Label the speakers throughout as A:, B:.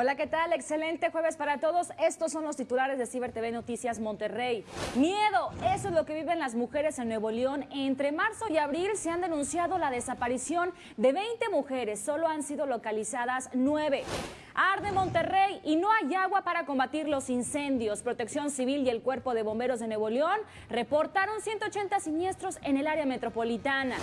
A: Hola, ¿qué tal? Excelente jueves para todos. Estos son los titulares de Ciber TV Noticias Monterrey. Miedo, eso es lo que viven las mujeres en Nuevo León. Entre marzo y abril se han denunciado la desaparición de 20 mujeres. Solo han sido localizadas 9. Arde Monterrey y no hay agua para combatir los incendios. Protección Civil y el Cuerpo de Bomberos de Nuevo León reportaron 180 siniestros en el área metropolitana.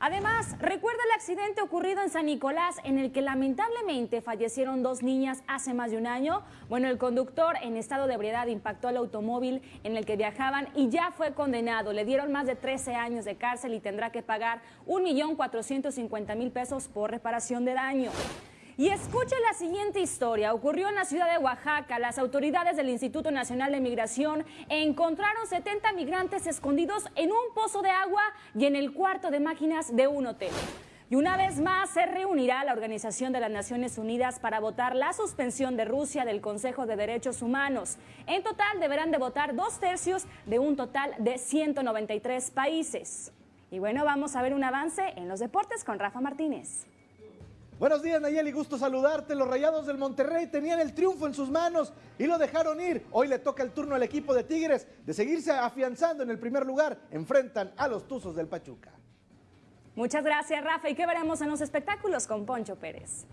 A: Además, recuerda el accidente ocurrido en San Nicolás en el que lamentablemente fallecieron dos niñas hace más de un año. Bueno, el conductor en estado de ebriedad impactó el automóvil en el que viajaban y ya fue condenado. Le dieron más de 13 años de cárcel y tendrá que pagar 1.450.000 pesos por reparación de daño. Y escuche la siguiente historia. Ocurrió en la ciudad de Oaxaca. Las autoridades del Instituto Nacional de Migración encontraron 70 migrantes escondidos en un pozo de agua y en el cuarto de máquinas de un hotel. Y una vez más se reunirá la Organización de las Naciones Unidas para votar la suspensión de Rusia del Consejo de Derechos Humanos. En total deberán de votar dos tercios de un total de 193 países. Y bueno, vamos a ver un avance en los deportes con Rafa Martínez.
B: Buenos días Nayeli, gusto saludarte. Los Rayados del Monterrey tenían el triunfo en sus manos y lo dejaron ir. Hoy le toca el turno al equipo de Tigres de seguirse afianzando en el primer lugar. Enfrentan a los Tuzos del Pachuca.
A: Muchas gracias Rafa y qué veremos en los espectáculos con Poncho Pérez.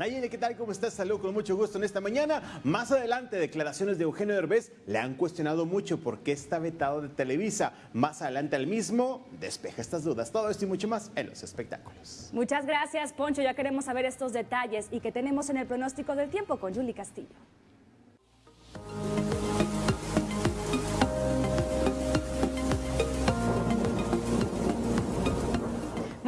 C: Nayeli, ¿qué tal? ¿Cómo estás? Saludo con mucho gusto en esta mañana. Más adelante, declaraciones de Eugenio Derbez le han cuestionado mucho por qué está vetado de Televisa. Más adelante el mismo despeja estas dudas. Todo esto y mucho más en los espectáculos.
A: Muchas gracias, Poncho. Ya queremos saber estos detalles y que tenemos en el pronóstico del tiempo con Julie Castillo.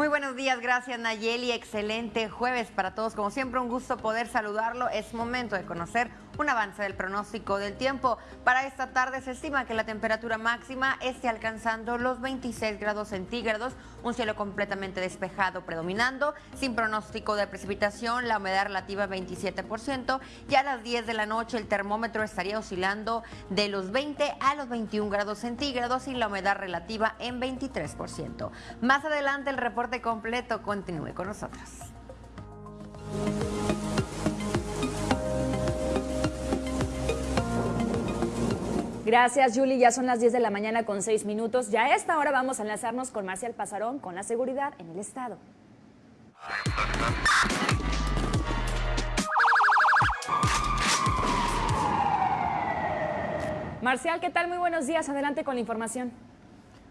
D: Muy buenos días, gracias Nayeli. Excelente jueves para todos. Como siempre, un gusto poder saludarlo. Es momento de conocer un avance del pronóstico del tiempo. Para esta tarde se estima que la temperatura máxima esté alcanzando los 26 grados centígrados, un cielo completamente despejado predominando, sin pronóstico de precipitación, la humedad relativa 27%. Ya a las 10 de la noche el termómetro estaría oscilando de los 20 a los 21 grados centígrados y la humedad relativa en 23%. Más adelante el reporte completo continúe con nosotros.
A: Gracias, Julie. Ya son las 10 de la mañana con 6 minutos. Ya a esta hora vamos a enlazarnos con Marcial Pasarón con la seguridad en el estado. Marcial, ¿qué tal? Muy buenos días. Adelante con la información.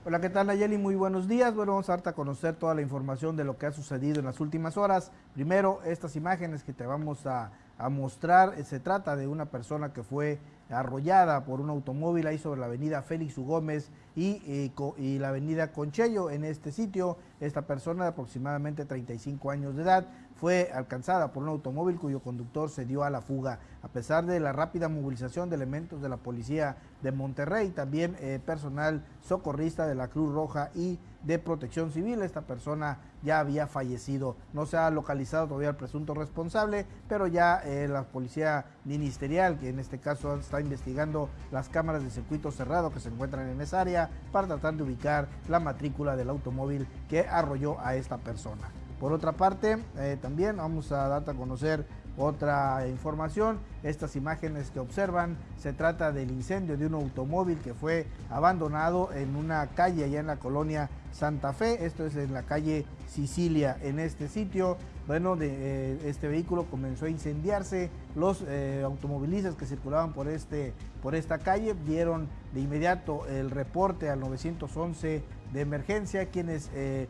B: Hola, ¿qué tal Nayeli? Muy buenos días. Bueno, vamos a darte a conocer toda la información de lo que ha sucedido en las últimas horas. Primero, estas imágenes que te vamos a, a mostrar. Se trata de una persona que fue arrollada por un automóvil ahí sobre la avenida Félix U. Gómez y, eh, la avenida Conchello. En este sitio, esta persona de aproximadamente 35 años de edad fue alcanzada por un automóvil cuyo conductor se dio a la fuga. A pesar de la rápida movilización de elementos de la policía de Monterrey, también eh, personal socorrista de la Cruz Roja y de Protección Civil, esta persona ya había fallecido. No se ha localizado todavía el presunto responsable, pero ya eh, la policía ministerial, que en este caso está investigando las cámaras de circuito cerrado que se encuentran en esa área para tratar de ubicar la matrícula del automóvil que arrolló a esta persona. Por otra parte, eh, también vamos a dar a conocer otra información, estas imágenes que observan, se trata del incendio de un automóvil que fue abandonado en una calle allá en la colonia Santa Fe, esto es en la calle Sicilia, en este sitio, bueno, de, eh, este vehículo comenzó a incendiarse, los eh, automovilistas que circulaban por, este, por esta calle dieron de inmediato el reporte al 911 de emergencia, quienes eh,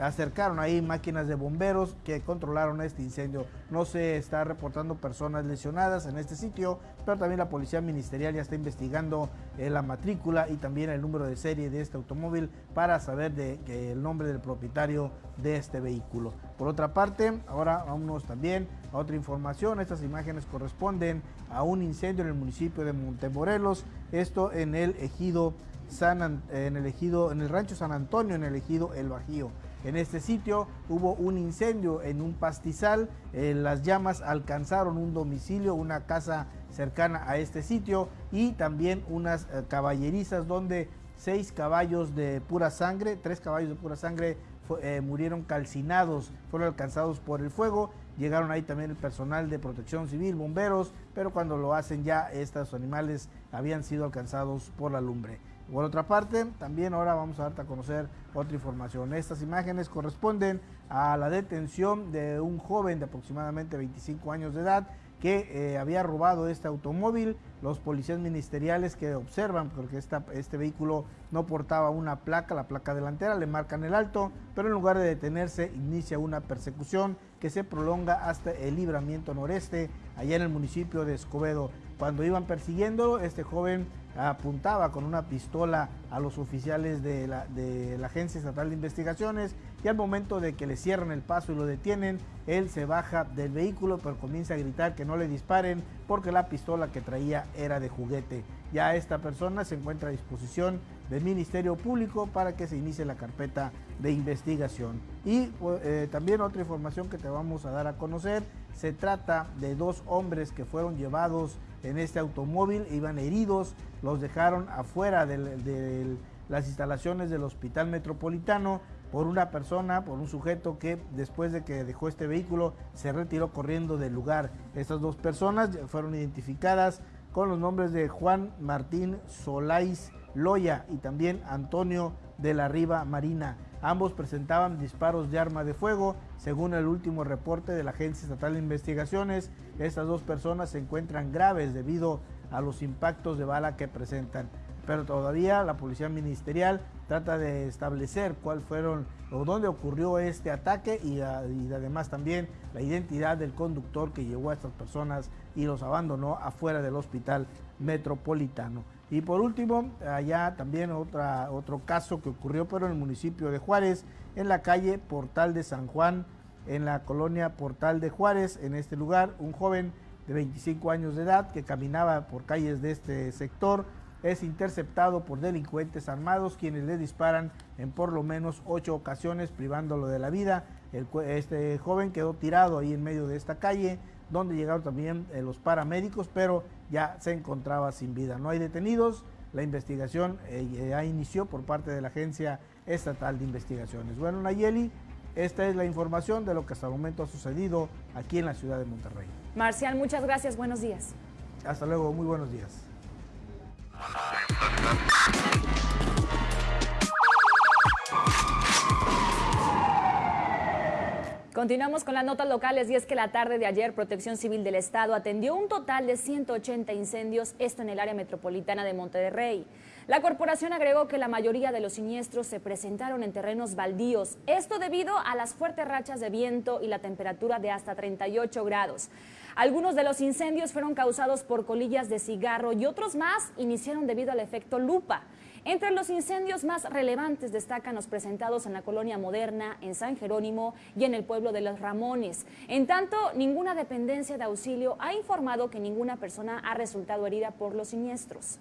B: acercaron ahí máquinas de bomberos que controlaron este incendio. No se está reportando personas lesionadas en este sitio, pero también la policía ministerial ya está investigando eh, la matrícula y también el número de serie de este automóvil para saber de, el nombre del propietario de este vehículo. Por otra parte, ahora vámonos también a otra información. Estas imágenes corresponden a un incendio en el municipio de Montemorelos, esto en el ejido San, en el ejido, en el rancho San Antonio, en el ejido El Bajío. En este sitio hubo un incendio en un pastizal, eh, las llamas alcanzaron un domicilio, una casa cercana a este sitio y también unas eh, caballerizas donde seis caballos de pura sangre, tres caballos de pura sangre eh, murieron calcinados, fueron alcanzados por el fuego. Llegaron ahí también el personal de protección civil, bomberos, pero cuando lo hacen ya estos animales habían sido alcanzados por la lumbre. Por otra parte, también ahora vamos a darte a conocer otra información. Estas imágenes corresponden a la detención de un joven de aproximadamente 25 años de edad que eh, había robado este automóvil. Los policías ministeriales que observan, porque este vehículo no portaba una placa, la placa delantera, le marcan el alto, pero en lugar de detenerse inicia una persecución que se prolonga hasta el libramiento noreste, allá en el municipio de Escobedo. Cuando iban persiguiendo, este joven apuntaba con una pistola a los oficiales de la, Agencia Estatal de Investigaciones y al momento de que le cierran el paso y lo detienen, él se baja del vehículo pero comienza a gritar que no le disparen porque la pistola que traía era de juguete. Ya esta persona se encuentra a disposición del Ministerio Público para que se inicie la carpeta de investigación. Y eh, también otra información que te vamos a dar a conocer, se trata de dos hombres que fueron llevados en este automóvil, iban heridos, los dejaron afuera de las instalaciones del Hospital Metropolitano por una persona, por un sujeto que después de que dejó este vehículo se retiró corriendo del lugar. Estas dos personas fueron identificadas con los nombres de Juan Martín Solais Loya y también Antonio de la Riva Marina. Ambos presentaban disparos de arma de fuego. Según el último reporte de la Agencia Estatal de Investigaciones, estas dos personas se encuentran graves debido a los impactos de bala que presentan. Pero todavía la Policía Ministerial trata de establecer cuál fueron o dónde ocurrió este ataque y, y además también la identidad del conductor que llevó a estas personas y los abandonó afuera del hospital metropolitano. Y por último, allá también otra, otro caso que ocurrió, pero en el municipio de Juárez, en la calle Portal de San Juan, en la colonia Portal de Juárez, en este lugar, un joven de 25 años de edad que caminaba por calles de este sector, es interceptado por delincuentes armados quienes le disparan en por lo menos ocho ocasiones privándolo de la vida. este joven quedó tirado ahí en medio de esta calle, donde llegaron también eh, los paramédicos, pero ya se encontraba sin vida. No hay detenidos, la investigación eh, ya inició por parte de la Agencia Estatal de Investigaciones. Bueno, Nayeli, esta es la información de lo que hasta el momento ha sucedido aquí en la ciudad de Monterrey.
A: Marcial, muchas gracias, buenos días.
B: Hasta luego, muy buenos días.
A: Continuamos con las notas locales y es que la tarde de ayer Protección Civil del Estado atendió un total de 180 incendios, esto en el área metropolitana de Monterrey. La corporación agregó que la mayoría de los siniestros se presentaron en terrenos baldíos, esto debido a las fuertes rachas de viento y la temperatura de hasta 38 grados. Algunos de los incendios fueron causados por colillas de cigarro y otros más iniciaron debido al efecto lupa. Entre los incendios más relevantes destacan los presentados en la colonia moderna, en San Jerónimo y en el pueblo de Los Ramones. En tanto, ninguna dependencia de auxilio ha informado que ninguna persona ha resultado herida por los siniestros.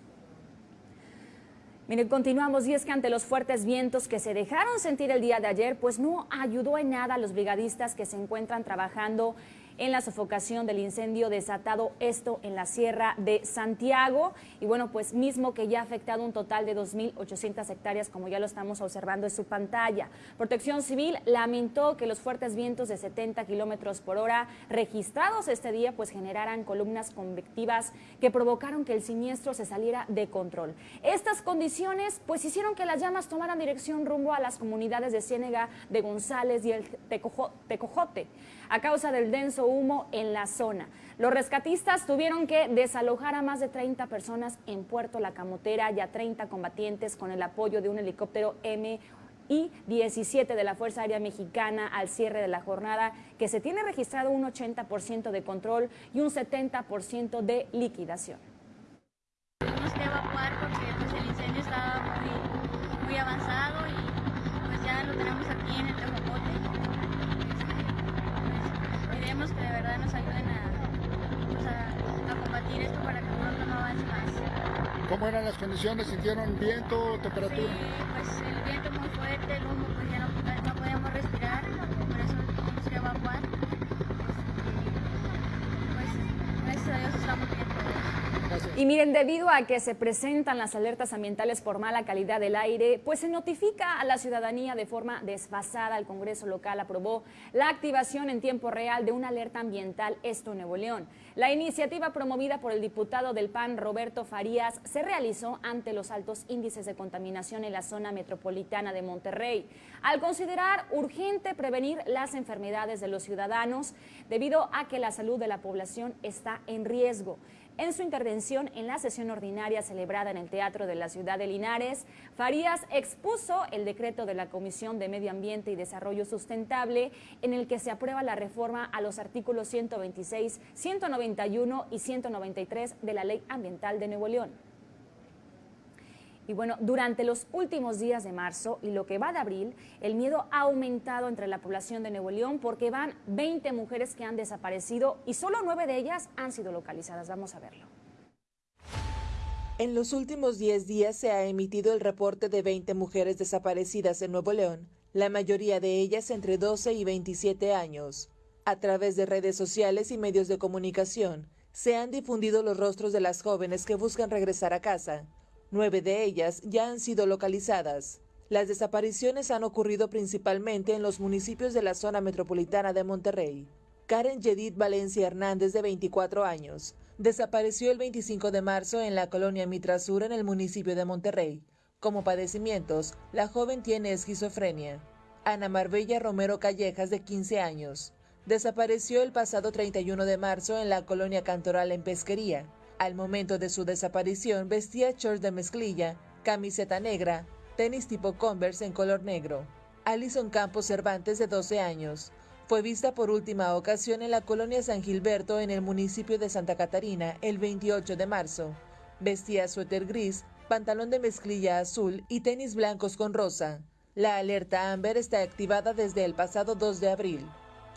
A: Miren, continuamos y es que ante los fuertes vientos que se dejaron sentir el día de ayer, pues no ayudó en nada a los brigadistas que se encuentran trabajando en la sofocación del incendio desatado, esto en la Sierra de Santiago. Y bueno, pues mismo que ya ha afectado un total de 2.800 hectáreas, como ya lo estamos observando en su pantalla. Protección Civil lamentó que los fuertes vientos de 70 kilómetros por hora registrados este día, pues generaran columnas convectivas que provocaron que el siniestro se saliera de control. Estas condiciones, pues hicieron que las llamas tomaran dirección rumbo a las comunidades de Ciénega de González y el Tecojote a causa del denso humo en la zona. Los rescatistas tuvieron que desalojar a más de 30 personas en Puerto La Camotera y a 30 combatientes con el apoyo de un helicóptero M y 17 de la Fuerza Aérea Mexicana al cierre de la jornada, que se tiene registrado un 80% de control y un 70% de liquidación.
E: Tuvimos que evacuar porque pues, el incendio estaba muy, avanzado y pues ya lo tenemos aquí en el que de verdad nos ayuden pues, a, a, combatir esto para que pronto no avance más.
F: ¿Cómo eran las condiciones? ¿Sintieron viento, temperatura?
E: Sí, pues el viento muy fuerte, el humo, pues ya no podíamos respirar, por eso tuvimos que evacuar. Este, pues gracias a Dios estamos bien todos.
A: Y miren, debido a que se presentan las alertas ambientales por mala calidad del aire, pues se notifica a la ciudadanía de forma desfasada. El Congreso local aprobó la activación en tiempo real de una alerta ambiental Esto Nuevo León. La iniciativa promovida por el diputado del PAN, Roberto Farías, se realizó ante los altos índices de contaminación en la zona metropolitana de Monterrey, al considerar urgente prevenir las enfermedades de los ciudadanos debido a que la salud de la población está en riesgo. En su intervención en la sesión ordinaria celebrada en el Teatro de la Ciudad de Linares, Farías expuso el decreto de la Comisión de Medio Ambiente y Desarrollo Sustentable en el que se aprueba la reforma a los artículos 126, 191 y 193 de la Ley Ambiental de Nuevo León. Y bueno, durante los últimos días de marzo y lo que va de abril, el miedo ha aumentado entre la población de Nuevo León porque van 20 mujeres que han desaparecido y solo nueve de ellas han sido localizadas. Vamos a verlo.
G: En los últimos 10 días se ha emitido el reporte de 20 mujeres desaparecidas en Nuevo León, la mayoría de ellas entre 12 y 27 años. A través de redes sociales y medios de comunicación, se han difundido los rostros de las jóvenes que buscan regresar a casa, Nueve de ellas ya han sido localizadas. Las desapariciones han ocurrido principalmente en los municipios de la zona metropolitana de Monterrey. Karen Yedid Valencia Hernández, de 24 años, desapareció el 25 de marzo en la colonia Mitra Sur en el municipio de Monterrey. Como padecimientos, la joven tiene esquizofrenia. Ana Marbella Romero Callejas, de 15 años, desapareció el pasado 31 de marzo en la colonia Cantoral en Pesquería. Al momento de su desaparición vestía shorts de mezclilla, camiseta negra, tenis tipo Converse en color negro. Alison Campos Cervantes, de 12 años, fue vista por última ocasión en la colonia San Gilberto en el municipio de Santa Catarina el 28 de marzo. Vestía suéter gris, pantalón de mezclilla azul y tenis blancos con rosa. La alerta Amber está activada desde el pasado 2 de abril.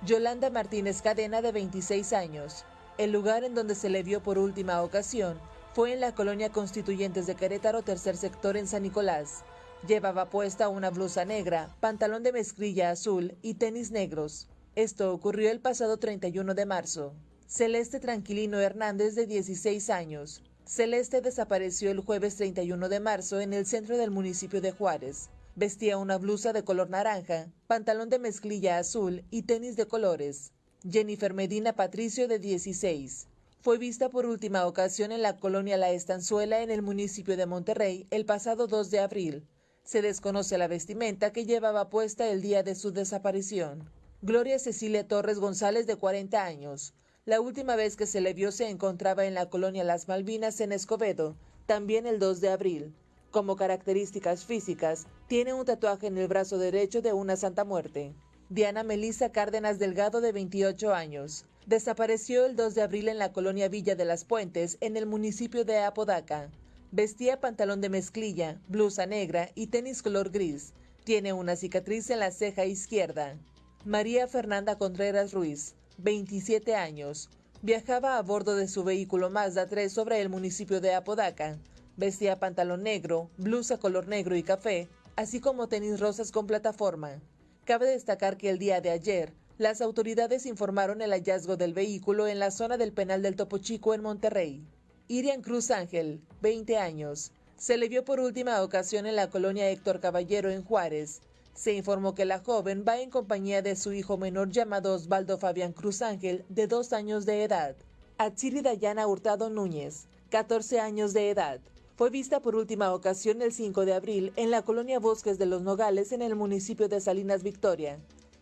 G: Yolanda Martínez Cadena, de 26 años, el lugar en donde se le vio por última ocasión fue en la colonia Constituyentes de Querétaro, tercer sector en San Nicolás. Llevaba puesta una blusa negra, pantalón de mezclilla azul y tenis negros. Esto ocurrió el pasado 31 de marzo. Celeste Tranquilino Hernández, de 16 años. Celeste desapareció el jueves 31 de marzo en el centro del municipio de Juárez. Vestía una blusa de color naranja, pantalón de mezclilla azul y tenis de colores. Jennifer Medina Patricio, de 16. Fue vista por última ocasión en la colonia La Estanzuela, en el municipio de Monterrey, el pasado 2 de abril. Se desconoce la vestimenta que llevaba puesta el día de su desaparición. Gloria Cecilia Torres González, de 40 años. La última vez que se le vio se encontraba en la colonia Las Malvinas, en Escobedo, también el 2 de abril. Como características físicas, tiene un tatuaje en el brazo derecho de una Santa Muerte. Diana Melissa Cárdenas Delgado, de 28 años. Desapareció el 2 de abril en la colonia Villa de las Puentes, en el municipio de Apodaca. Vestía pantalón de mezclilla, blusa negra y tenis color gris. Tiene una cicatriz en la ceja izquierda. María Fernanda Contreras Ruiz, 27 años. Viajaba a bordo de su vehículo Mazda 3 sobre el municipio de Apodaca. Vestía pantalón negro, blusa color negro y café, así como tenis rosas con plataforma. Cabe destacar que el día de ayer, las autoridades informaron el hallazgo del vehículo en la zona del penal del Topo Chico en Monterrey. Irian Cruz Ángel, 20 años, se le vio por última ocasión en la colonia Héctor Caballero en Juárez. Se informó que la joven va en compañía de su hijo menor llamado Osvaldo Fabián Cruz Ángel, de dos años de edad. Atsiri Dayana Hurtado Núñez, 14 años de edad. Fue vista por última ocasión el 5 de abril en la colonia Bosques de los Nogales en el municipio de Salinas Victoria.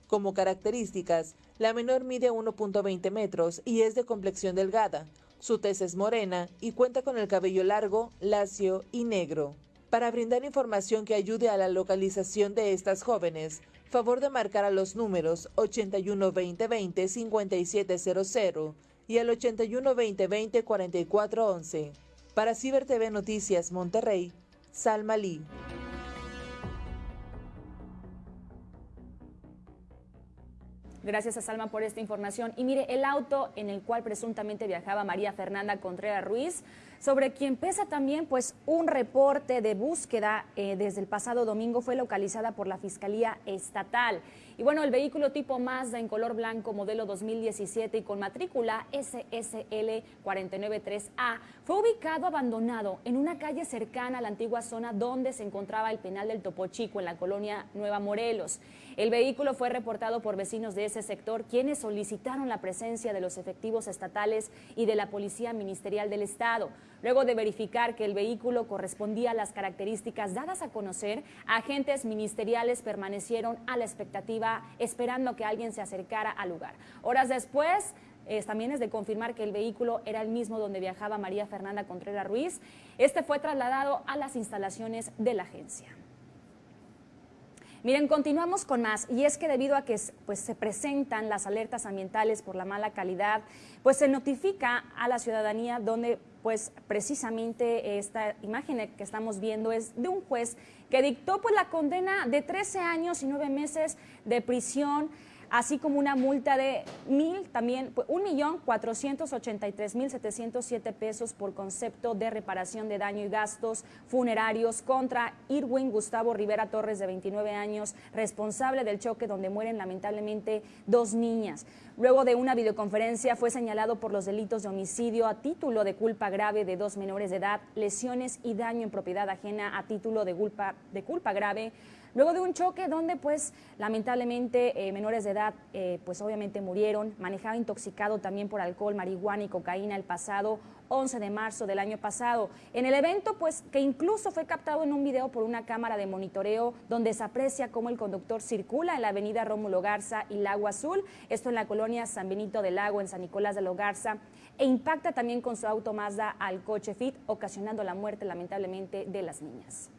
G: Como características, la menor mide 1.20 metros y es de complexión delgada. Su tez es morena y cuenta con el cabello largo, lacio y negro. Para brindar información que ayude a la localización de estas jóvenes, favor de marcar a los números 81 20 5700 y al 81 20 4411. Para Ciber TV Noticias Monterrey, Salma Lee.
A: Gracias a Salma por esta información. Y mire, el auto en el cual presuntamente viajaba María Fernanda Contreras Ruiz sobre quien pesa también pues un reporte de búsqueda eh, desde el pasado domingo fue localizada por la Fiscalía Estatal. Y bueno, el vehículo tipo Mazda en color blanco modelo 2017 y con matrícula SSL 493A fue ubicado abandonado en una calle cercana a la antigua zona donde se encontraba el penal del Topo Chico en la colonia Nueva Morelos. El vehículo fue reportado por vecinos de ese sector quienes solicitaron la presencia de los efectivos estatales y de la Policía Ministerial del Estado. Luego de verificar que el vehículo correspondía a las características dadas a conocer, agentes ministeriales permanecieron a la expectativa esperando que alguien se acercara al lugar. Horas después, también es de confirmar que el vehículo era el mismo donde viajaba María Fernanda Contreras Ruiz. Este fue trasladado a las instalaciones de la agencia. Miren, continuamos con más y es que debido a que pues, se presentan las alertas ambientales por la mala calidad, pues se notifica a la ciudadanía donde pues precisamente esta imagen que estamos viendo es de un juez que dictó pues la condena de 13 años y 9 meses de prisión así como una multa de mil, también pues, un millón mil pesos por concepto de reparación de daño y gastos funerarios contra Irwin Gustavo Rivera Torres, de 29 años, responsable del choque donde mueren lamentablemente dos niñas. Luego de una videoconferencia fue señalado por los delitos de homicidio a título de culpa grave de dos menores de edad, lesiones y daño en propiedad ajena a título de culpa, de culpa grave, luego de un choque donde pues lamentablemente eh, menores de edad eh, pues obviamente murieron, manejaba intoxicado también por alcohol, marihuana y cocaína el pasado 11 de marzo del año pasado. En el evento, pues, que incluso fue captado en un video por una cámara de monitoreo donde se aprecia cómo el conductor circula en la avenida Rómulo Garza y Lago Azul, esto en la colonia San Benito del Lago, en San Nicolás de Garza, e impacta también con su auto Mazda al coche Fit, ocasionando la muerte lamentablemente de las niñas.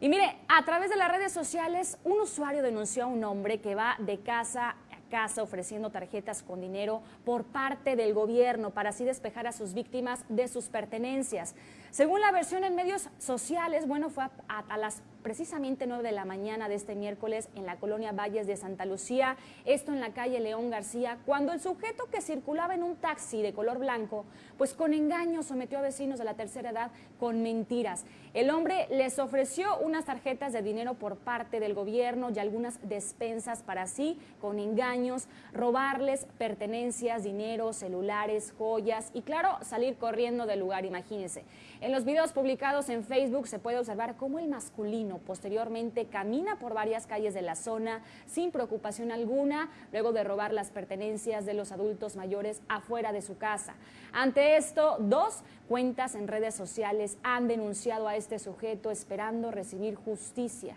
A: Y mire, a través de las redes sociales, un usuario denunció a un hombre que va de casa a casa ofreciendo tarjetas con dinero por parte del gobierno para así despejar a sus víctimas de sus pertenencias. Según la versión en medios sociales, bueno, fue a, las precisamente 9 de la mañana de este miércoles en la colonia Valles de Santa Lucía, esto en la calle León García, cuando el sujeto que circulaba en un taxi de color blanco, pues con engaño sometió a vecinos de la tercera edad con mentiras. El hombre les ofreció unas tarjetas de dinero por parte del gobierno y algunas despensas para así, con engaños, robarles pertenencias, dinero, celulares, joyas y claro, salir corriendo del lugar, imagínense. En los videos publicados en Facebook se puede observar cómo el masculino posteriormente camina por varias calles de la zona sin preocupación alguna, luego de robar las pertenencias de los adultos mayores afuera de su casa. Ante esto, dos cuentas en redes sociales han denunciado a este sujeto esperando recibir justicia.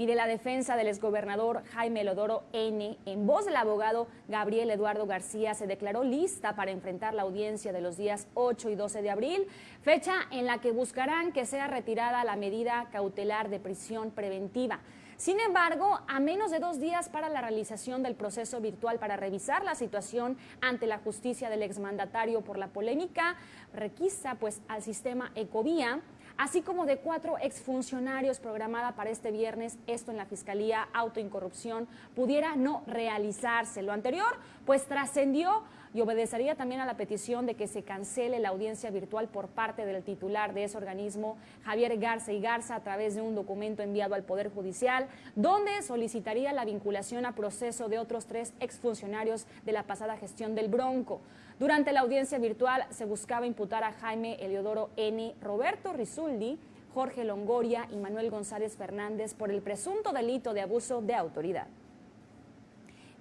A: Mire, la defensa del exgobernador Jaime Lodoro N., en voz del abogado Gabriel Eduardo García, se declaró lista para enfrentar la audiencia de los días 8 y 12 de abril, fecha en la que buscarán que sea retirada la medida cautelar de prisión preventiva. Sin embargo, a menos de dos días para la realización del proceso virtual para revisar la situación ante la justicia del exmandatario por la polémica, requisa pues al sistema Ecovía así como de cuatro exfuncionarios programada para este viernes, esto en la Fiscalía Autoincorrupción, pudiera no realizarse. Lo anterior, pues trascendió y obedecería también a la petición de que se cancele la audiencia virtual por parte del titular de ese organismo, Javier Garza y Garza, a través de un documento enviado al Poder Judicial, donde solicitaría la vinculación a proceso de otros tres exfuncionarios de la pasada gestión del Bronco. Durante la audiencia virtual se buscaba imputar a Jaime Eliodoro N., Roberto Rizuldi, Jorge Longoria y Manuel González Fernández por el presunto delito de abuso de autoridad.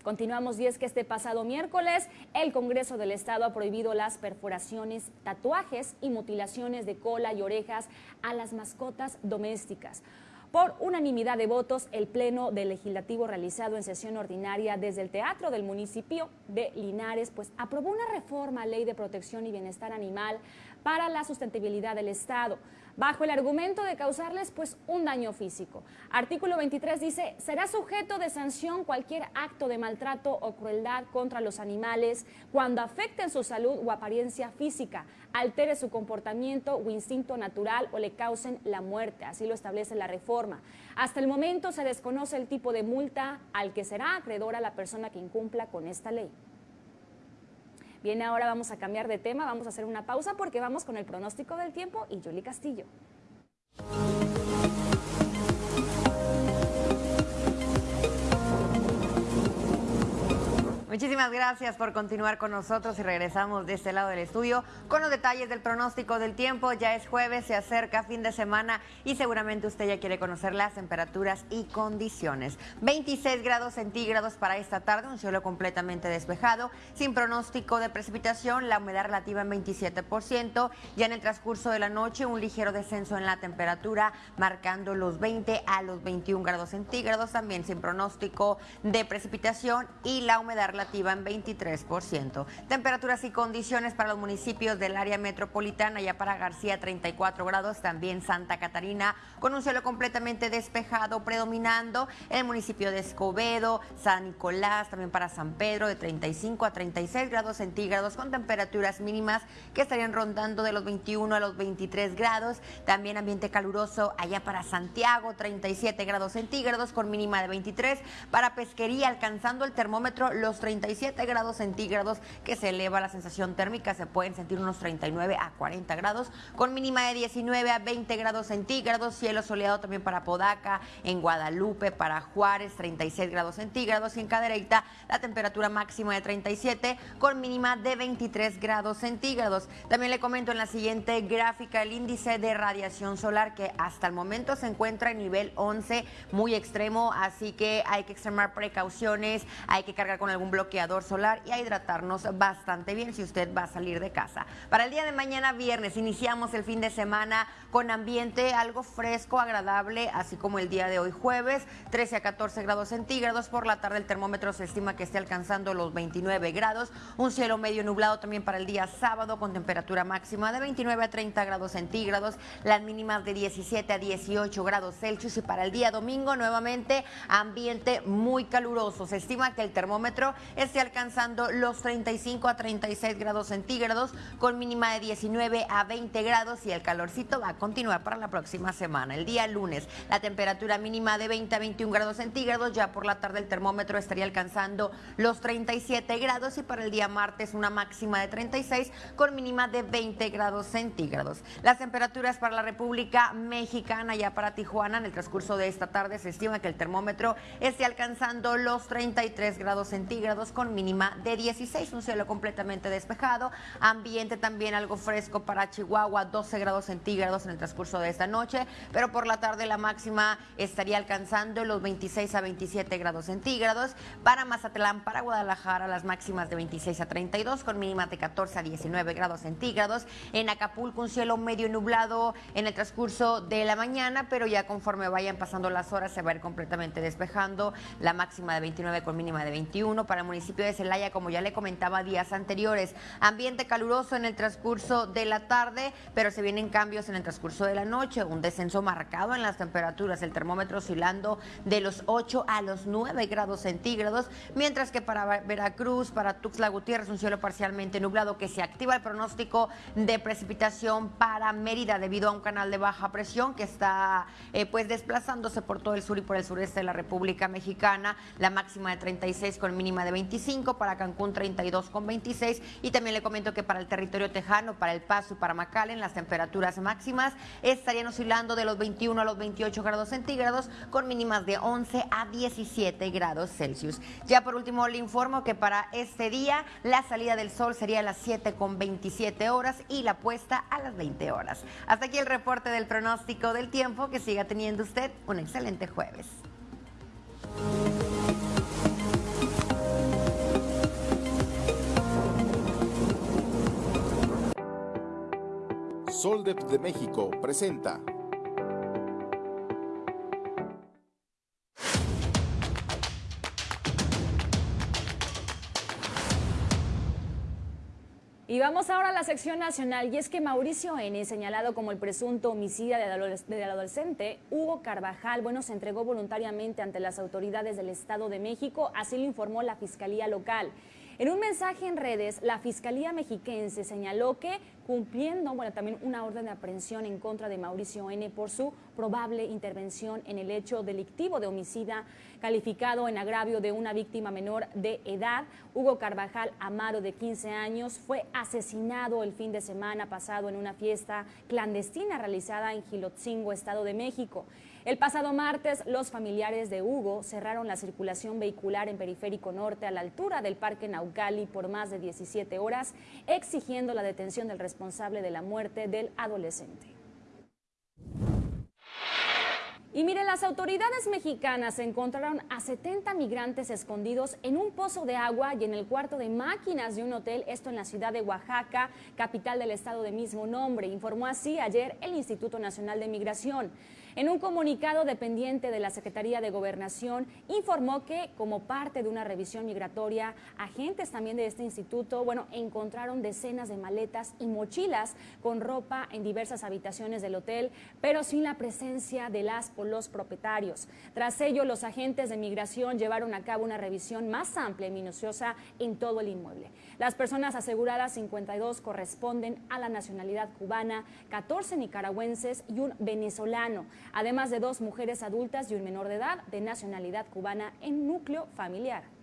A: Continuamos y que este pasado miércoles el Congreso del Estado ha prohibido las perforaciones, tatuajes y mutilaciones de cola y orejas a las mascotas domésticas. Por unanimidad de votos, el Pleno del Legislativo realizado en sesión ordinaria desde el Teatro del municipio de Linares, pues aprobó una reforma a Ley de Protección y Bienestar Animal para la sustentabilidad del Estado bajo el argumento de causarles pues un daño físico. Artículo 23 dice, será sujeto de sanción cualquier acto de maltrato o crueldad contra los animales cuando afecten su salud o apariencia física, altere su comportamiento o instinto natural o le causen la muerte, así lo establece la reforma. Hasta el momento se desconoce el tipo de multa al que será acreedora la persona que incumpla con esta ley. Bien, ahora vamos a cambiar de tema, vamos a hacer una pausa porque vamos con el pronóstico del tiempo y Julie Castillo.
D: Muchísimas gracias por continuar con nosotros y regresamos de este lado del estudio con los detalles del pronóstico del tiempo. Ya es jueves, se acerca fin de semana y seguramente usted ya quiere conocer las temperaturas y condiciones. 26 grados centígrados para esta tarde, un cielo completamente despejado, sin pronóstico de precipitación, la humedad relativa en 27%. Ya en el transcurso de la noche, un ligero descenso en la temperatura, marcando los 20 a los 21 grados centígrados, también sin pronóstico de precipitación y la humedad relativa en 23%. Temperaturas y condiciones para los municipios del área metropolitana, ya para García 34 grados, también Santa Catarina con un cielo completamente despejado, predominando en el municipio de Escobedo, San Nicolás, también para San Pedro de 35 a 36 grados centígrados con temperaturas mínimas que estarían rondando de los 21 a los 23 grados. También ambiente caluroso allá para Santiago, 37 grados centígrados con mínima de 23. Para Pesquería alcanzando el termómetro los 37 grados centígrados que se eleva la sensación térmica, se pueden sentir unos 39 a 40 grados, con mínima de 19 a 20 grados centígrados, cielo soleado también para Podaca, en Guadalupe, para Juárez, 36 grados centígrados y en Cadereyta la temperatura máxima de 37 con mínima de 23 grados centígrados. También le comento en la siguiente gráfica el índice de radiación solar que hasta el momento se encuentra en nivel 11, muy extremo, así que hay que extremar precauciones, hay que cargar con algún bloqueador solar y a hidratarnos bastante bien si usted va a salir de casa. Para el día de mañana viernes iniciamos el fin de semana con ambiente algo fresco, agradable, así como el día de hoy jueves, 13 a 14 grados centígrados. Por la tarde el termómetro se estima que esté alcanzando los 29 grados. Un cielo medio nublado también para el día sábado con temperatura máxima de 29 a 30 grados centígrados, las mínimas de 17 a 18 grados Celsius y para el día domingo nuevamente ambiente muy caluroso. Se estima que el termómetro esté alcanzando los 35 a 36 grados centígrados con mínima de 19 a 20 grados y el calorcito va a continuar para la próxima semana. El día lunes la temperatura mínima de 20 a 21 grados centígrados, ya por la tarde el termómetro estaría alcanzando los 37 grados y para el día martes una máxima de 36 con mínima de 20 grados centígrados. Las temperaturas para la República Mexicana, ya para Tijuana, en el transcurso de esta tarde se estima que el termómetro esté alcanzando los 33 grados centígrados con mínima de 16, un cielo completamente despejado, ambiente también algo fresco para Chihuahua, 12 grados centígrados en el transcurso de esta noche, pero por la tarde la máxima estaría alcanzando los 26 a 27 grados centígrados, para Mazatlán, para Guadalajara las máximas de 26 a 32 con mínimas de 14 a 19 grados centígrados, en Acapulco un cielo medio nublado en el transcurso de la mañana, pero ya conforme vayan pasando las horas se va a ir completamente despejando, la máxima de 29 con mínima de 21 para municipio de Celaya, como ya le comentaba días anteriores. Ambiente caluroso en el transcurso de la tarde, pero se vienen cambios en el transcurso de la noche. Un descenso marcado en las temperaturas, el termómetro oscilando de los 8 a los 9 grados centígrados, mientras que para Veracruz, para Tuxtla Gutiérrez, un cielo parcialmente nublado que se activa el pronóstico de precipitación para Mérida debido a un canal de baja presión que está eh, pues desplazándose por todo el sur y por el sureste de la República Mexicana. La máxima de 36 con mínima de 25, para Cancún 32 con 26 y también le comento que para el territorio tejano, para El Paso y para McAllen las temperaturas máximas estarían oscilando de los 21 a los 28 grados centígrados con mínimas de 11 a 17 grados Celsius. Ya por último le informo que para este día la salida del sol sería a las 7 con 27 horas y la puesta a las 20 horas. Hasta aquí el reporte del pronóstico del tiempo. Que siga teniendo usted un excelente jueves.
H: Soldep de México presenta.
A: Y vamos ahora a la sección nacional y es que Mauricio N., señalado como el presunto homicida del adolescente Hugo Carvajal, bueno, se entregó voluntariamente ante las autoridades del Estado de México, así lo informó la Fiscalía Local. En un mensaje en redes, la Fiscalía Mexiquense señaló que cumpliendo, bueno, también una orden de aprehensión en contra de Mauricio N por su probable intervención en el hecho delictivo de homicida calificado en agravio de una víctima menor de edad. Hugo Carvajal Amaro, de 15 años, fue asesinado el fin de semana pasado en una fiesta clandestina realizada en Gilotzingo, Estado de México. El pasado martes, los familiares de Hugo cerraron la circulación vehicular en Periférico Norte a la altura del Parque Naucali por más de 17 horas, exigiendo la detención del responsable de la muerte del adolescente. Y miren, las autoridades mexicanas encontraron a 70 migrantes escondidos en un pozo de agua y en el cuarto de máquinas de un hotel, esto en la ciudad de Oaxaca, capital del estado de mismo nombre, informó así ayer el Instituto Nacional de Migración. En un comunicado dependiente de la Secretaría de Gobernación, informó que como parte de una revisión migratoria, agentes también de este instituto, bueno, encontraron decenas de maletas y mochilas con ropa en diversas habitaciones del hotel, pero sin la presencia de las o los propietarios. Tras ello, los agentes de migración llevaron a cabo una revisión más amplia y minuciosa en todo el inmueble. Las personas aseguradas 52 corresponden a la nacionalidad cubana, 14 nicaragüenses y un venezolano además de dos mujeres adultas y un menor de edad de nacionalidad cubana en núcleo familiar.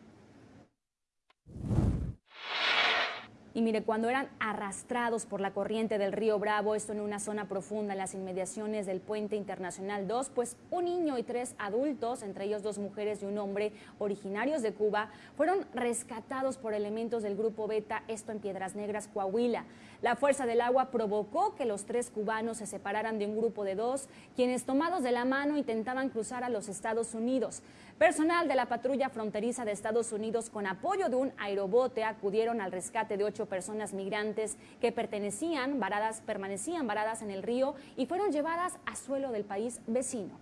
A: Y mire, cuando eran arrastrados por la corriente del río Bravo, esto en una zona profunda en las inmediaciones del Puente Internacional 2, pues un niño y tres adultos, entre ellos dos mujeres y un hombre originarios de Cuba, fueron rescatados por elementos del Grupo Beta, esto en Piedras Negras, Coahuila. La fuerza del agua provocó que los tres cubanos se separaran de un grupo de dos, quienes tomados de la mano intentaban cruzar a los Estados Unidos. Personal de la patrulla fronteriza de Estados Unidos, con apoyo de un aerobote, acudieron al rescate de ocho personas migrantes que pertenecían, varadas, permanecían varadas en el río y fueron llevadas a suelo del país vecino.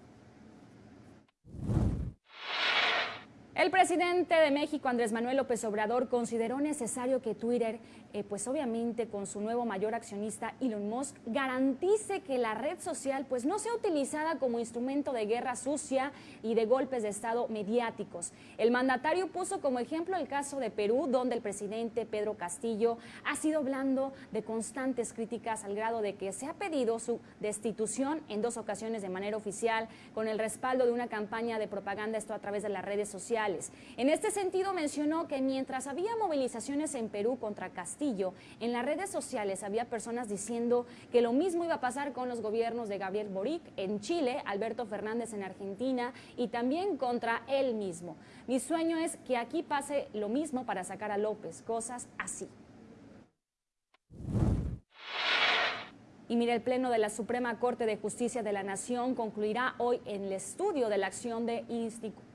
A: El presidente de México, Andrés Manuel López Obrador, consideró necesario que Twitter, eh, pues obviamente con su nuevo mayor accionista Elon Musk, garantice que la red social pues no sea utilizada como instrumento de guerra sucia y de golpes de Estado mediáticos. El mandatario puso como ejemplo el caso de Perú, donde el presidente Pedro Castillo ha sido hablando de constantes críticas al grado de que se ha pedido su destitución en dos ocasiones de manera oficial, con el respaldo de una campaña de propaganda, esto a través de las redes sociales en este sentido mencionó que mientras había movilizaciones en Perú contra Castillo, en las redes sociales había personas diciendo que lo mismo iba a pasar con los gobiernos de Gabriel Boric en Chile, Alberto Fernández en Argentina y también contra él mismo. Mi sueño es que aquí pase lo mismo para sacar a López, cosas así. Y mire, el Pleno de la Suprema Corte de Justicia de la Nación concluirá hoy en el estudio de la acción de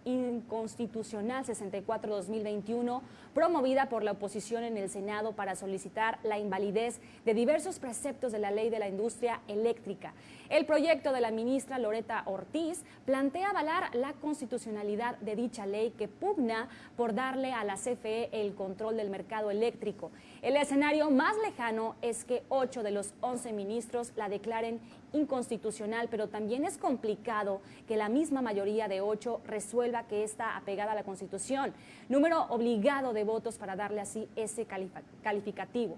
A: inconstitucional 64-2021 promovida por la oposición en el Senado para solicitar la invalidez de diversos preceptos de la ley de la industria eléctrica. El proyecto de la ministra Loreta Ortiz plantea avalar la constitucionalidad de dicha ley que pugna por darle a la CFE el control del mercado eléctrico. El escenario más lejano es que ocho de los once ministros la declaren inconstitucional, pero también es complicado que la misma mayoría de ocho resuelva que está apegada a la Constitución. Número obligado de votos para darle así ese calificativo.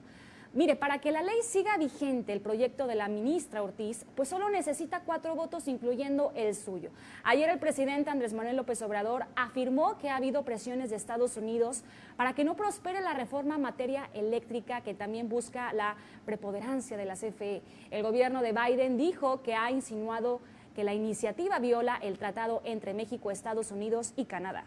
A: Mire, para que la ley siga vigente, el proyecto de la ministra Ortiz, pues solo necesita cuatro votos, incluyendo el suyo. Ayer el presidente Andrés Manuel López Obrador afirmó que ha habido presiones de Estados Unidos para que no prospere la reforma en materia eléctrica que también busca la preponderancia de la CFE. El gobierno de Biden dijo que ha insinuado que la iniciativa viola el tratado entre México, Estados Unidos y Canadá.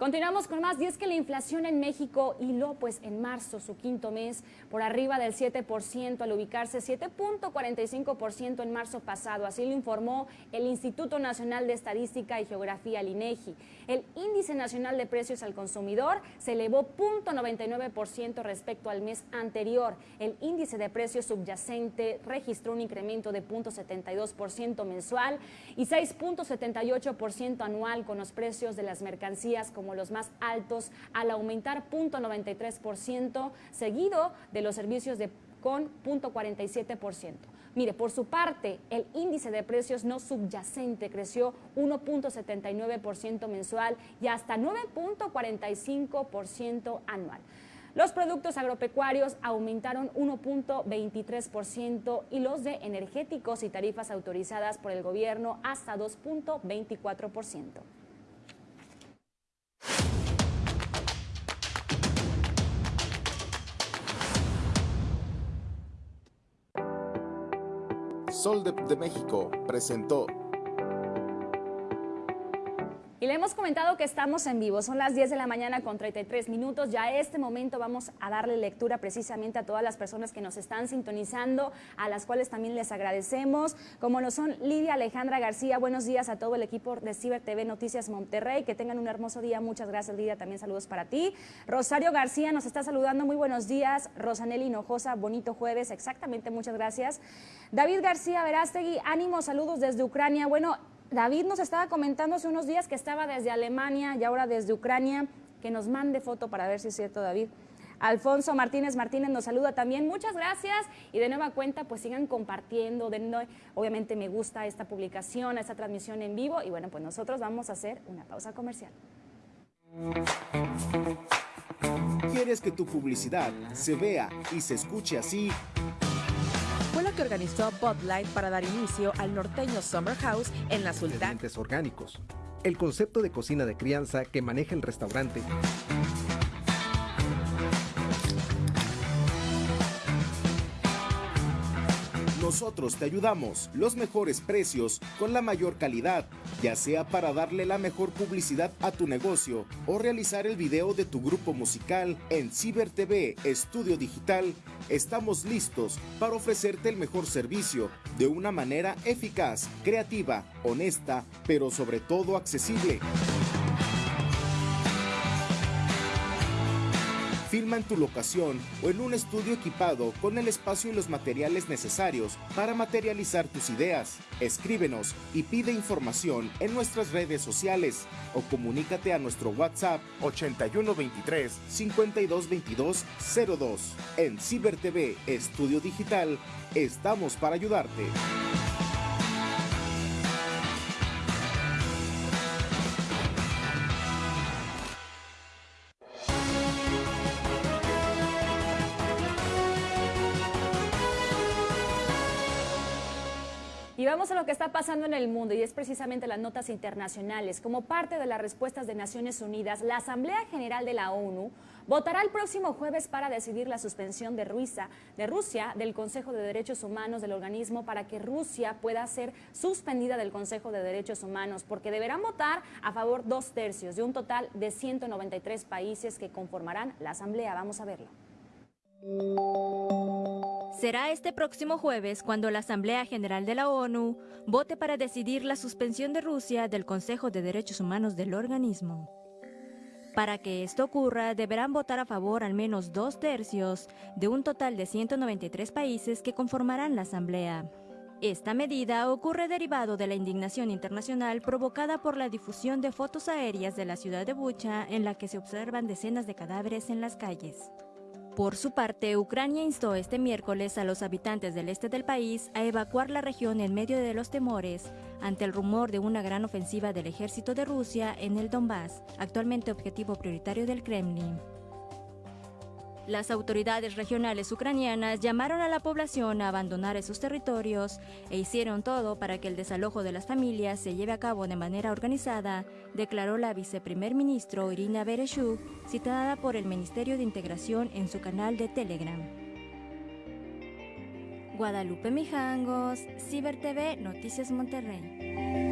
A: Continuamos con más y es que la inflación en México hiló pues en marzo su quinto mes por arriba del 7% al ubicarse 7.45% en marzo pasado, así lo informó el Instituto Nacional de Estadística y Geografía, el INEGI. El índice nacional de precios al consumidor se elevó 0.99% respecto al mes anterior. El índice de precios subyacente registró un incremento de 0.72% mensual y 6.78% anual con los precios de las mercancías como los más altos al aumentar 0.93%, seguido de los servicios de con 0.47%. Mire, por su parte, el índice de precios no subyacente creció 1.79% mensual y hasta 9.45% anual. Los productos agropecuarios aumentaron 1.23% y los de energéticos y tarifas autorizadas por el gobierno hasta 2.24%.
H: Sol de, México presentó
A: le hemos comentado que estamos en vivo. Son las 10 de la mañana con 33 minutos. Ya este momento vamos a darle lectura precisamente a todas las personas que nos están sintonizando, a las cuales también les agradecemos, como lo son Lidia Alejandra García. Buenos días a todo el equipo de Ciber TV Noticias Monterrey. Que tengan un hermoso día. Muchas gracias, Lidia. También saludos para ti. Rosario García nos está saludando. Muy buenos días. Rosaneli Hinojosa, bonito jueves. Exactamente, muchas gracias. David García Verástegui, ánimo, saludos desde Ucrania. Bueno, David nos estaba comentando hace unos días que estaba desde Alemania y ahora desde Ucrania, que nos mande foto para ver si es cierto, David. Alfonso Martínez Martínez nos saluda también. Muchas gracias y de nueva cuenta pues sigan compartiendo, denle obviamente me gusta esta publicación, esta transmisión en vivo y bueno pues nosotros vamos a hacer una pausa comercial.
H: ¿Quieres que tu publicidad se vea y se escuche así?
I: Que organizó Bud Light para dar inicio al norteño Summer House en la.
J: Ingredientes orgánicos. El concepto de cocina de crianza que maneja el restaurante.
H: Nosotros te ayudamos, los mejores precios, con la mayor calidad, ya sea para darle la mejor publicidad a tu negocio o realizar el video de tu grupo musical en Ciber TV Estudio Digital, estamos listos para ofrecerte el mejor servicio de una manera eficaz, creativa, honesta, pero sobre todo accesible. Filma en tu locación o en un estudio equipado con el espacio y los materiales necesarios para materializar tus ideas. Escríbenos y pide información en nuestras redes sociales o comunícate a nuestro WhatsApp 8123 5222 02. En Ciber TV Estudio Digital estamos para ayudarte.
A: Vamos a lo que está pasando en el mundo y es precisamente las notas internacionales. Como parte de las respuestas de Naciones Unidas, la Asamblea General de la ONU votará el próximo jueves para decidir la suspensión de, Rusia, de Rusia del Consejo de Derechos Humanos del organismo para que Rusia pueda ser suspendida del Consejo de Derechos Humanos, porque deberán votar a favor dos tercios de un total de 193 países que conformarán la Asamblea. Vamos a verlo.
K: Será este próximo jueves cuando la Asamblea General de la ONU vote para decidir la suspensión de Rusia del Consejo de Derechos Humanos del organismo. Para que esto ocurra, deberán votar a favor al menos dos tercios de un total de 193 países que conformarán la Asamblea. Esta medida ocurre derivado de la indignación internacional provocada por la difusión de fotos aéreas de la ciudad de Bucha en la que se observan decenas de cadáveres en las calles. Por su parte, Ucrania instó este miércoles a los habitantes del este del país a evacuar la región en medio de los temores ante el rumor de una gran ofensiva del ejército de Rusia en el Donbass, actualmente objetivo prioritario del Kremlin. Las autoridades regionales ucranianas llamaron a la población a abandonar esos territorios e hicieron todo para que el desalojo de las familias se lleve a cabo de manera organizada, declaró la viceprimer ministro Irina Bereshuk, citada por el Ministerio de Integración en su canal de Telegram. Guadalupe Mijangos, Ciber TV, Noticias Monterrey.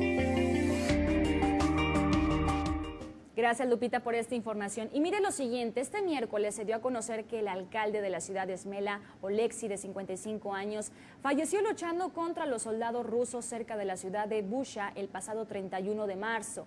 A: Gracias Lupita por esta información. Y mire lo siguiente, este miércoles se dio a conocer que el alcalde de la ciudad de Esmela, Oleksi, de 55 años, falleció luchando contra los soldados rusos cerca de la ciudad de Busha el pasado 31 de marzo.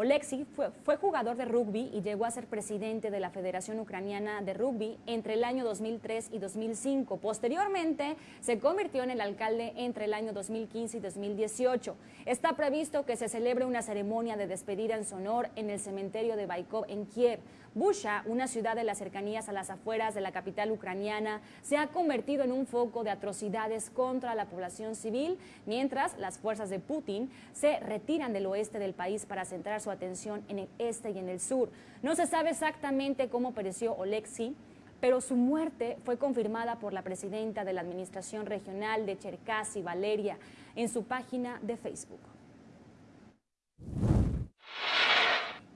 A: Oleksiy fue, jugador de rugby y llegó a ser presidente de la Federación Ucraniana de Rugby entre el año 2003 y 2005. Posteriormente, se convirtió en el alcalde entre el año 2015 y 2018. Está previsto que se celebre una ceremonia de despedida en su honor en el cementerio de Baikov en Kiev. Busha, una ciudad de las cercanías a las afueras de la capital ucraniana, se ha convertido en un foco de atrocidades contra la población civil, mientras las fuerzas de Putin se retiran del oeste del país para centrar su atención en el este y en el sur. No se sabe exactamente cómo pereció Oleksiy, pero su muerte fue confirmada por la presidenta de la Administración Regional de Cherkasy, Valeria, en su página de Facebook.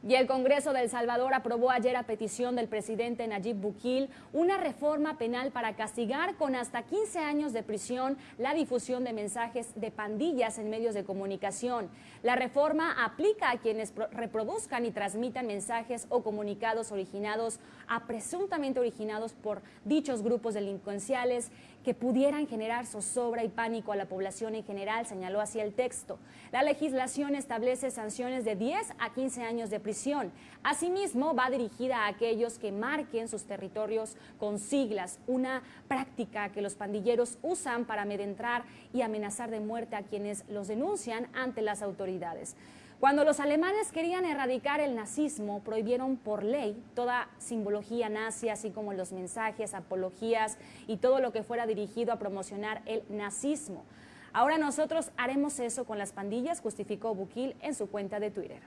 A: Y el Congreso de El Salvador aprobó ayer a petición del presidente Nayib Bukele una reforma penal para castigar con hasta 15 años de prisión la difusión de mensajes de pandillas en medios de comunicación. La reforma aplica a quienes reproduzcan y transmitan mensajes o comunicados originados a presuntamente originados por dichos grupos delincuenciales que pudieran generar zozobra y pánico a la población en general, señaló así el texto. La legislación establece sanciones de 10 a 15 años de prisión. Asimismo, va dirigida a aquellos que marquen sus territorios con siglas, una práctica que los pandilleros usan para amedrentar y amenazar de muerte a quienes los denuncian ante las autoridades. Cuando los alemanes querían erradicar el nazismo, prohibieron por ley toda simbología nazi, así como los mensajes, apologías y todo lo que fuera dirigido a promocionar el nazismo. Ahora nosotros haremos eso con las pandillas, justificó Bukil en su cuenta de Twitter.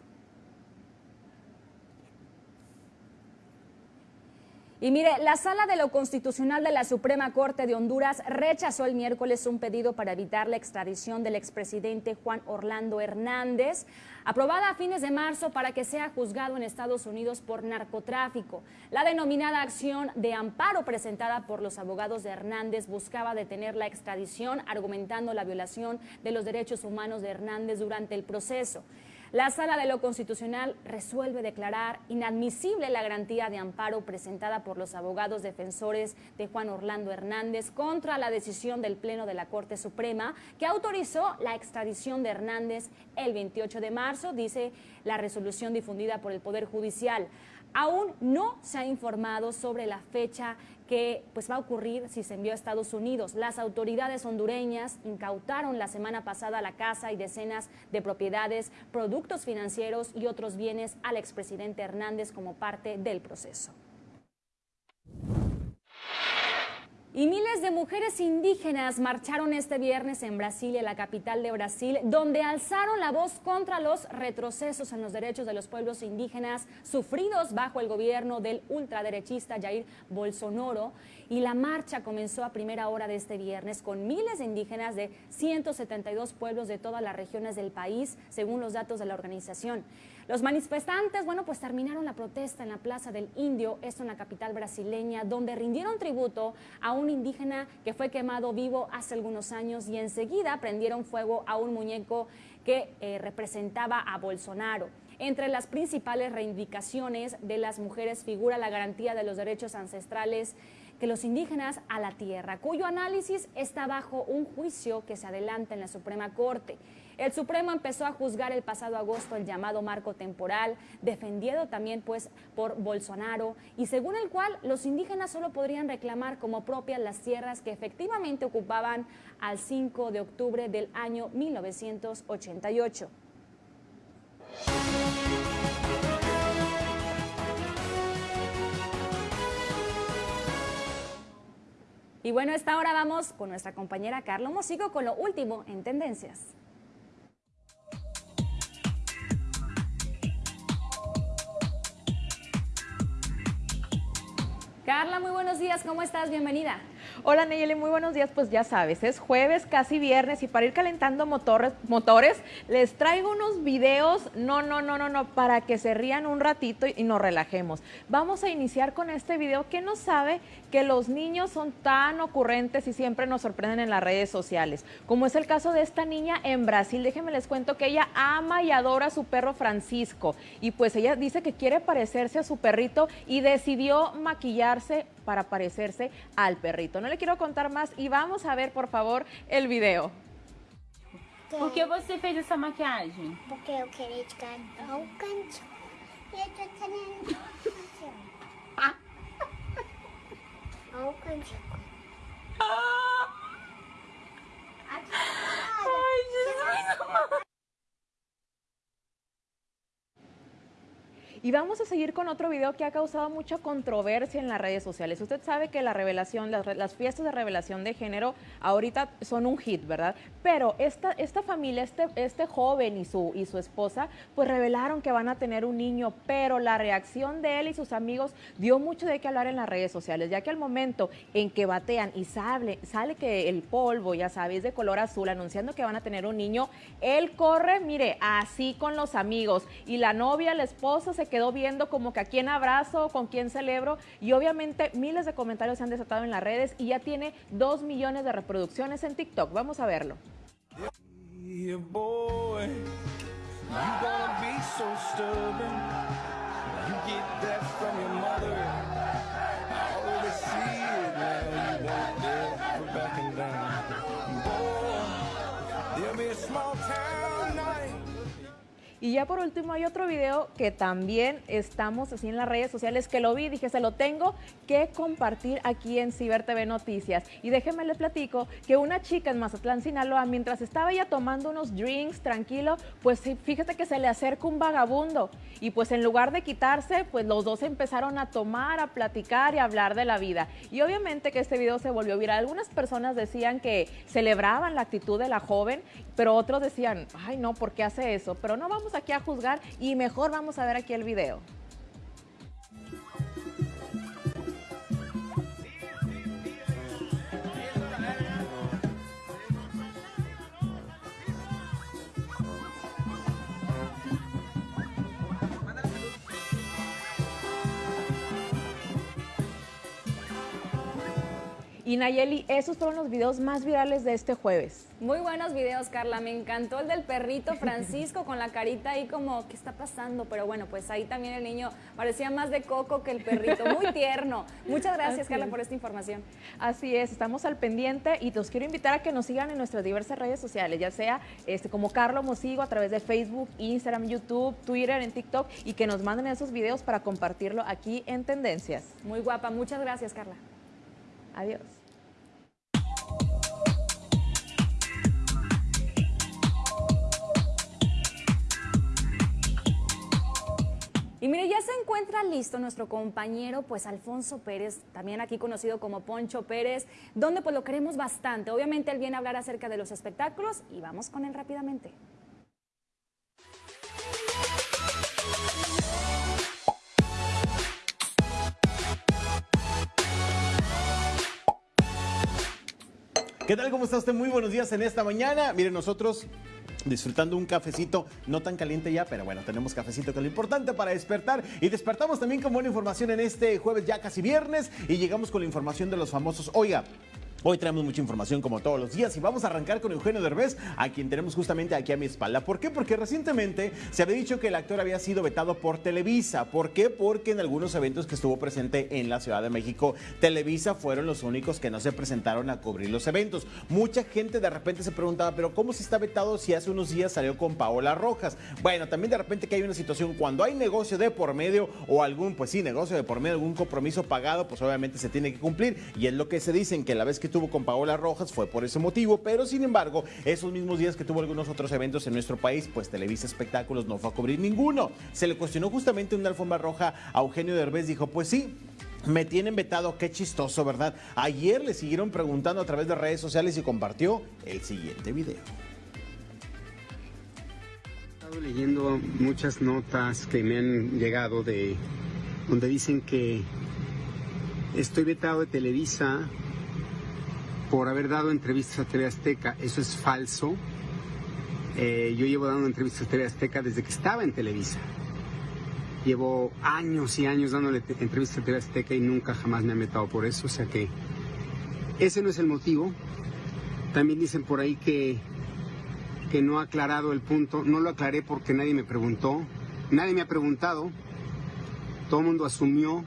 A: Y mire, la Sala de lo Constitucional de la Suprema Corte de Honduras rechazó el miércoles un pedido para evitar la extradición del expresidente Juan Orlando Hernández, aprobada a fines de marzo para que sea juzgado en Estados Unidos por narcotráfico. La denominada acción de amparo presentada por los abogados de Hernández buscaba detener la extradición, argumentando la violación de los derechos humanos de Hernández durante el proceso. La Sala de lo Constitucional resuelve declarar inadmisible la garantía de amparo presentada por los abogados defensores de Juan Orlando Hernández contra la decisión del Pleno de la Corte Suprema que autorizó la extradición de Hernández el 28 de marzo, dice la resolución difundida por el Poder Judicial. Aún no se ha informado sobre la fecha que pues, va a ocurrir si se envió a Estados Unidos. Las autoridades hondureñas incautaron la semana pasada la casa y decenas de propiedades, productos financieros y otros bienes al expresidente Hernández como parte del proceso. Y miles de mujeres indígenas marcharon este viernes en Brasilia, la capital de Brasil, donde alzaron la voz contra los retrocesos en los derechos de los pueblos indígenas sufridos bajo el gobierno del ultraderechista Jair Bolsonaro. Y la marcha comenzó a primera hora de este viernes con miles de indígenas de 172 pueblos de todas las regiones del país, según los datos de la organización. Los manifestantes, bueno, pues terminaron la protesta en la Plaza del Indio, esto en la capital brasileña, donde rindieron tributo a un indígena que fue quemado vivo hace algunos años y enseguida prendieron fuego a un muñeco que eh, representaba a Bolsonaro. Entre las principales reivindicaciones de las mujeres figura la garantía de los derechos ancestrales que los indígenas a la tierra, cuyo análisis está bajo un juicio que se adelanta en la Suprema Corte. El Supremo empezó a juzgar el pasado agosto el llamado marco temporal, defendido también pues por Bolsonaro, y según el cual los indígenas solo podrían reclamar como propias las tierras que efectivamente ocupaban al 5 de octubre del año 1988. Y bueno, a esta hora vamos con nuestra compañera Carlos Mosico con lo último en tendencias. Carla, muy buenos días, ¿cómo estás? Bienvenida.
L: Hola Nayeli, muy buenos días. Pues ya sabes, es jueves, casi viernes y para ir calentando motores, motores, les traigo unos videos, no, no, no, no, no, para que se rían un ratito y nos relajemos. Vamos a iniciar con este video que nos sabe que los niños son tan ocurrentes y siempre nos sorprenden en las redes sociales, como es el caso de esta niña en Brasil. Déjenme les cuento que ella ama y adora a su perro Francisco y pues ella dice que quiere parecerse a su perrito y decidió maquillarse para parecerse al perrito. No le quiero contar más y vamos a ver, por favor, el video.
M: Por que você fez essa maquiagem?
N: Porque eu queria cantar o canto. 顔かんじゃう。
L: ああ。Y vamos a seguir con otro video que ha causado mucha controversia en las redes sociales. Usted sabe que la revelación, las, fiestas de revelación de género ahorita son un hit, ¿verdad? Pero esta, esta familia, este, este joven y su, y su esposa, pues revelaron que van a tener un niño, pero la reacción de él y sus amigos dio mucho de qué hablar en las redes sociales, ya que al momento en que batean y sale, sale que el polvo, ya sabes, de color azul, anunciando que van a tener un niño, él corre, mire, así con los amigos. Y la novia, la esposa se quedó viendo como que a quién abrazo, con quién celebro. Y obviamente miles de comentarios se han desatado en las redes y ya tiene dos millones de reproducciones en TikTok. Vamos a verlo. Y ya por último hay otro video que también estamos así en las redes sociales que lo vi, dije se lo tengo que compartir aquí en Ciber TV Noticias. Y déjenme les platico que una chica en Mazatlán, Sinaloa, mientras estaba ella tomando unos drinks tranquilo, pues fíjate que se le acerca un vagabundo y pues en lugar de quitarse, pues los dos empezaron a tomar, a platicar y a hablar de la vida. Y obviamente que este video se volvió viral. Algunas personas decían que celebraban la actitud de la joven, pero otros decían, ay no, ¿por qué hace eso? Pero no vamos aquí a juzgar y mejor vamos a ver aquí el video. Y Nayeli, esos fueron los videos más virales de este jueves.
A: Muy buenos videos, Carla. Me encantó el del perrito Francisco con la carita ahí como, ¿qué está pasando? Pero bueno, pues ahí también el niño parecía más de coco que el perrito. Muy tierno. Muchas gracias, Carla, por esta información.
L: Así es, estamos al pendiente y los quiero invitar a que nos sigan en nuestras diversas redes sociales, ya sea este, como Carlos Mosigo a través de Facebook, Instagram, YouTube, Twitter, en TikTok y que nos manden esos videos para compartirlo aquí en Tendencias.
A: Muy guapa. Muchas gracias, Carla.
L: Adiós.
A: Y mire, ya se encuentra listo nuestro compañero, pues Alfonso Pérez, también aquí conocido como Poncho Pérez, donde pues lo queremos bastante. Obviamente él viene a hablar acerca de los espectáculos y vamos con él rápidamente.
C: ¿Qué tal? ¿Cómo está usted? Muy buenos días en esta mañana. Miren, nosotros disfrutando un cafecito, no tan caliente ya, pero bueno, tenemos cafecito que es lo importante para despertar. Y despertamos también con buena información en este jueves ya casi viernes y llegamos con la información de los famosos. Oiga, Hoy traemos mucha información como todos los días y vamos a arrancar con Eugenio Derbez, a quien tenemos justamente aquí a mi espalda. ¿Por qué? Porque recientemente se había dicho que el actor había sido vetado por Televisa. ¿Por qué? Porque en algunos eventos que estuvo presente en la Ciudad de México, Televisa fueron los únicos que no se presentaron a cubrir los eventos. Mucha gente de repente se preguntaba, pero ¿cómo se está vetado si hace unos días salió con Paola Rojas? Bueno, también de repente que hay una situación cuando hay negocio de por medio o algún, pues sí, negocio de por medio, algún compromiso pagado, pues obviamente se tiene que cumplir. Y es lo que se dicen, que la vez que tuvo con Paola Rojas fue por ese motivo, pero sin embargo, esos mismos días que tuvo algunos otros eventos en nuestro país, pues Televisa Espectáculos no fue a cubrir ninguno. Se le cuestionó justamente una alfombra roja a Eugenio Derbez, dijo, pues sí, me tienen vetado, qué chistoso, ¿verdad? Ayer le siguieron preguntando a través de redes sociales y compartió el siguiente video.
O: He estado leyendo muchas notas que me han llegado de donde dicen que estoy vetado de Televisa por haber dado entrevistas a TV Azteca. Eso es falso. Eh, yo llevo dando entrevistas a TV Azteca desde que estaba en Televisa. Llevo años y años dándole entrevistas a TV Azteca y nunca jamás me han vetado por eso. O sea que ese no es el motivo. También dicen por ahí que, que no ha aclarado el punto. No lo aclaré porque nadie me preguntó. Nadie me ha preguntado. Todo el mundo asumió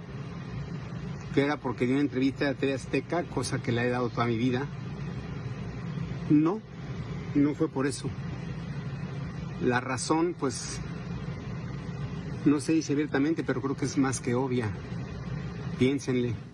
O: que era porque di una entrevista a TV Azteca, cosa que le he dado toda mi vida. No, no fue por eso. La razón, pues, no se dice abiertamente, pero creo que es más que obvia. Piénsenle.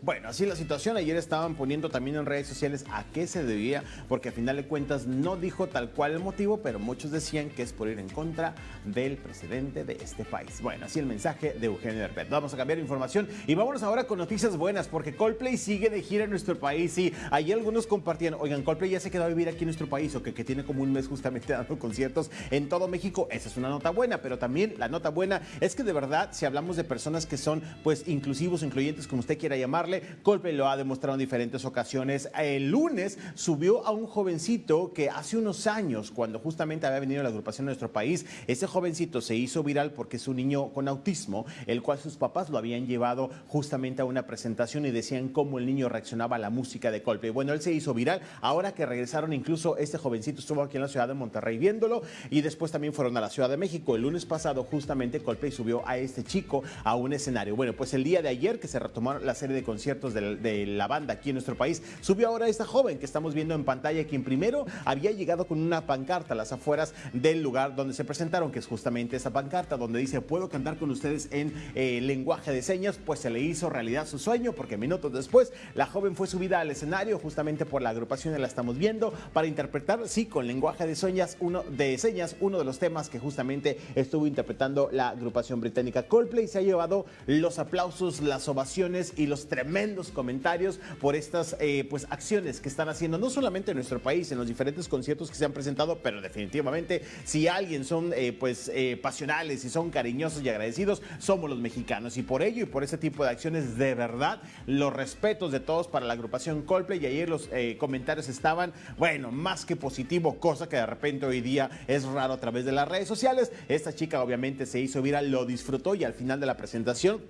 C: Bueno, así la situación. Ayer estaban poniendo también en redes sociales a qué se debía, porque a final de cuentas no dijo tal cual el motivo, pero muchos decían que es por ir en contra del presidente de este país. Bueno, así el mensaje de Eugenio Derbez. Vamos a cambiar información y vámonos ahora con noticias buenas, porque Coldplay sigue de gira en nuestro país y ahí algunos compartían, oigan, Coldplay ya se quedó a vivir aquí en nuestro país, o que, que tiene como un mes justamente dando conciertos en todo México. Esa es una nota buena, pero también la nota buena es que de verdad, si hablamos de personas que son pues inclusivos, incluyentes, como usted quiera llamarle, Coldplay lo ha demostrado en diferentes ocasiones. El lunes subió a un jovencito que hace unos años, cuando justamente había venido la agrupación de nuestro país, ese jovencito se hizo viral porque es un niño con autismo, el cual sus papás lo habían llevado justamente a una presentación y decían cómo el niño reaccionaba a la música de Coldplay. Bueno, él se hizo viral. Ahora que regresaron, incluso este jovencito estuvo aquí en la ciudad de Monterrey viéndolo y después también fueron a la Ciudad de México. El lunes pasado, justamente Coldplay subió a este chico a un escenario. Bueno, pues el día de ayer que se retomaron la serie de conciertos de, de la banda aquí en nuestro país, subió ahora esta joven que estamos viendo en pantalla, quien primero había llegado con una pancarta a las afueras del lugar donde se presentaron, que es justamente esa pancarta donde dice, puedo cantar con ustedes en eh, lenguaje de señas, pues se le hizo realidad su sueño, porque minutos después la joven fue subida al escenario justamente por la agrupación que la estamos viendo para interpretar, sí, con lenguaje de señas, uno de señas, uno de los temas que justamente estuvo interpretando la agrupación británica Coldplay. Se ha llevado los aplausos, las ovaciones y los tremendos comentarios por estas eh, pues acciones que están haciendo, no solamente en nuestro país, en los diferentes conciertos que se han presentado, pero definitivamente si alguien son eh, pues eh, pasionales y son cariñosos y agradecidos, somos los mexicanos. Y por ello y por ese tipo de acciones, de verdad, los respetos de todos para la agrupación Coldplay. Y ayer los comentarios estaban, bueno, más que positivo, cosa que de repente hoy día es raro a través de las redes sociales. Esta chica obviamente se hizo viral, lo disfrutó y al final de la presentación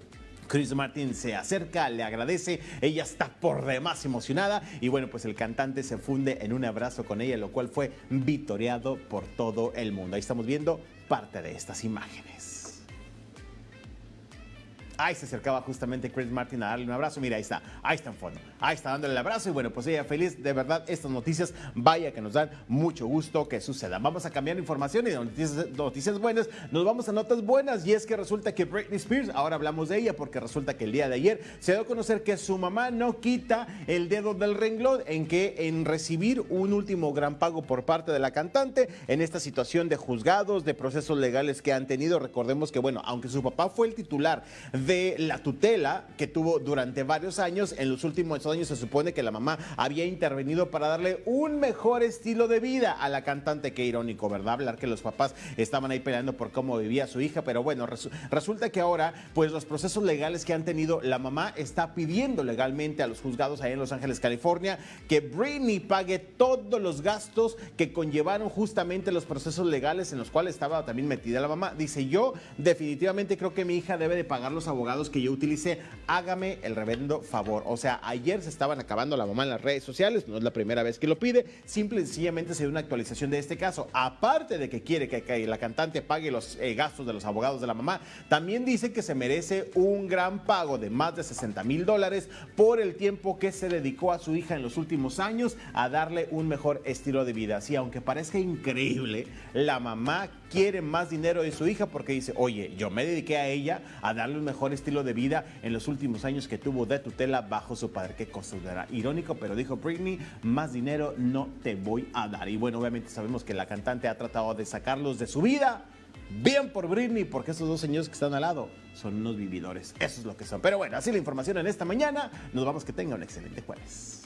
C: Chris Martin se acerca, le agradece, ella está por demás emocionada y bueno, pues el cantante se funde en un abrazo con ella, lo cual fue vitoreado por todo el mundo. Ahí estamos viendo parte de estas imágenes. Ahí se acercaba justamente Chris Martin a darle un abrazo. Mira, ahí está, ahí está en fondo. Ahí está dándole el abrazo y bueno, pues ella feliz. De verdad, estas noticias, vaya que nos dan mucho gusto que sucedan. Vamos a cambiar información y de noticias, noticias buenas nos vamos a notas buenas y es que resulta que Britney Spears, ahora hablamos de ella porque resulta que el día de ayer se dio a conocer que su mamá no quita el dedo del renglón en que en recibir un último gran pago por parte de la cantante en esta situación de juzgados, de procesos legales que han tenido. Recordemos que bueno, aunque su papá fue el titular de la tutela que tuvo durante varios años. En los últimos años se supone que la mamá había intervenido para darle un mejor estilo de vida a la cantante. Qué irónico, ¿verdad? Hablar que los papás estaban ahí peleando por cómo vivía su hija, pero bueno, resulta que ahora, pues los procesos legales que han tenido, la mamá está pidiendo legalmente a los juzgados ahí en Los Ángeles, California, que Britney pague todos los gastos que conllevaron justamente los procesos legales en los cuales estaba también metida la mamá. Dice, yo definitivamente creo que mi hija debe de pagar los abogados que yo utilicé, hágame el reverendo favor. O sea, ayer se estaban acabando la mamá en las redes sociales, no es la primera vez que lo pide, simple y sencillamente se dio una actualización de este caso. Aparte de que quiere que, la cantante pague los eh, gastos de los abogados de la mamá, también dice que se merece un gran pago de más de 60 mil dólares por el tiempo que se dedicó a su hija en los últimos años a darle un mejor estilo de vida. Así, aunque parezca increíble, la mamá quiere más dinero de su hija porque dice, oye, yo me dediqué a ella a darle un mejor estilo de vida en los últimos años que tuvo de tutela bajo su padre. Qué cosa era irónico, pero dijo Britney, más dinero no te voy a dar. Y bueno, obviamente sabemos que la cantante ha tratado de sacarlos de su vida. Bien por Britney, porque esos dos señores que están al lado son unos vividores. Eso es lo que son. Pero bueno, así la información en esta mañana. Nos vamos que tenga un excelente jueves.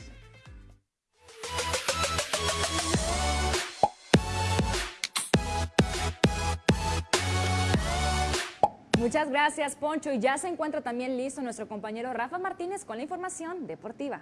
A: Muchas gracias, Poncho. Y ya se encuentra también listo nuestro compañero Rafa Martínez con la información deportiva.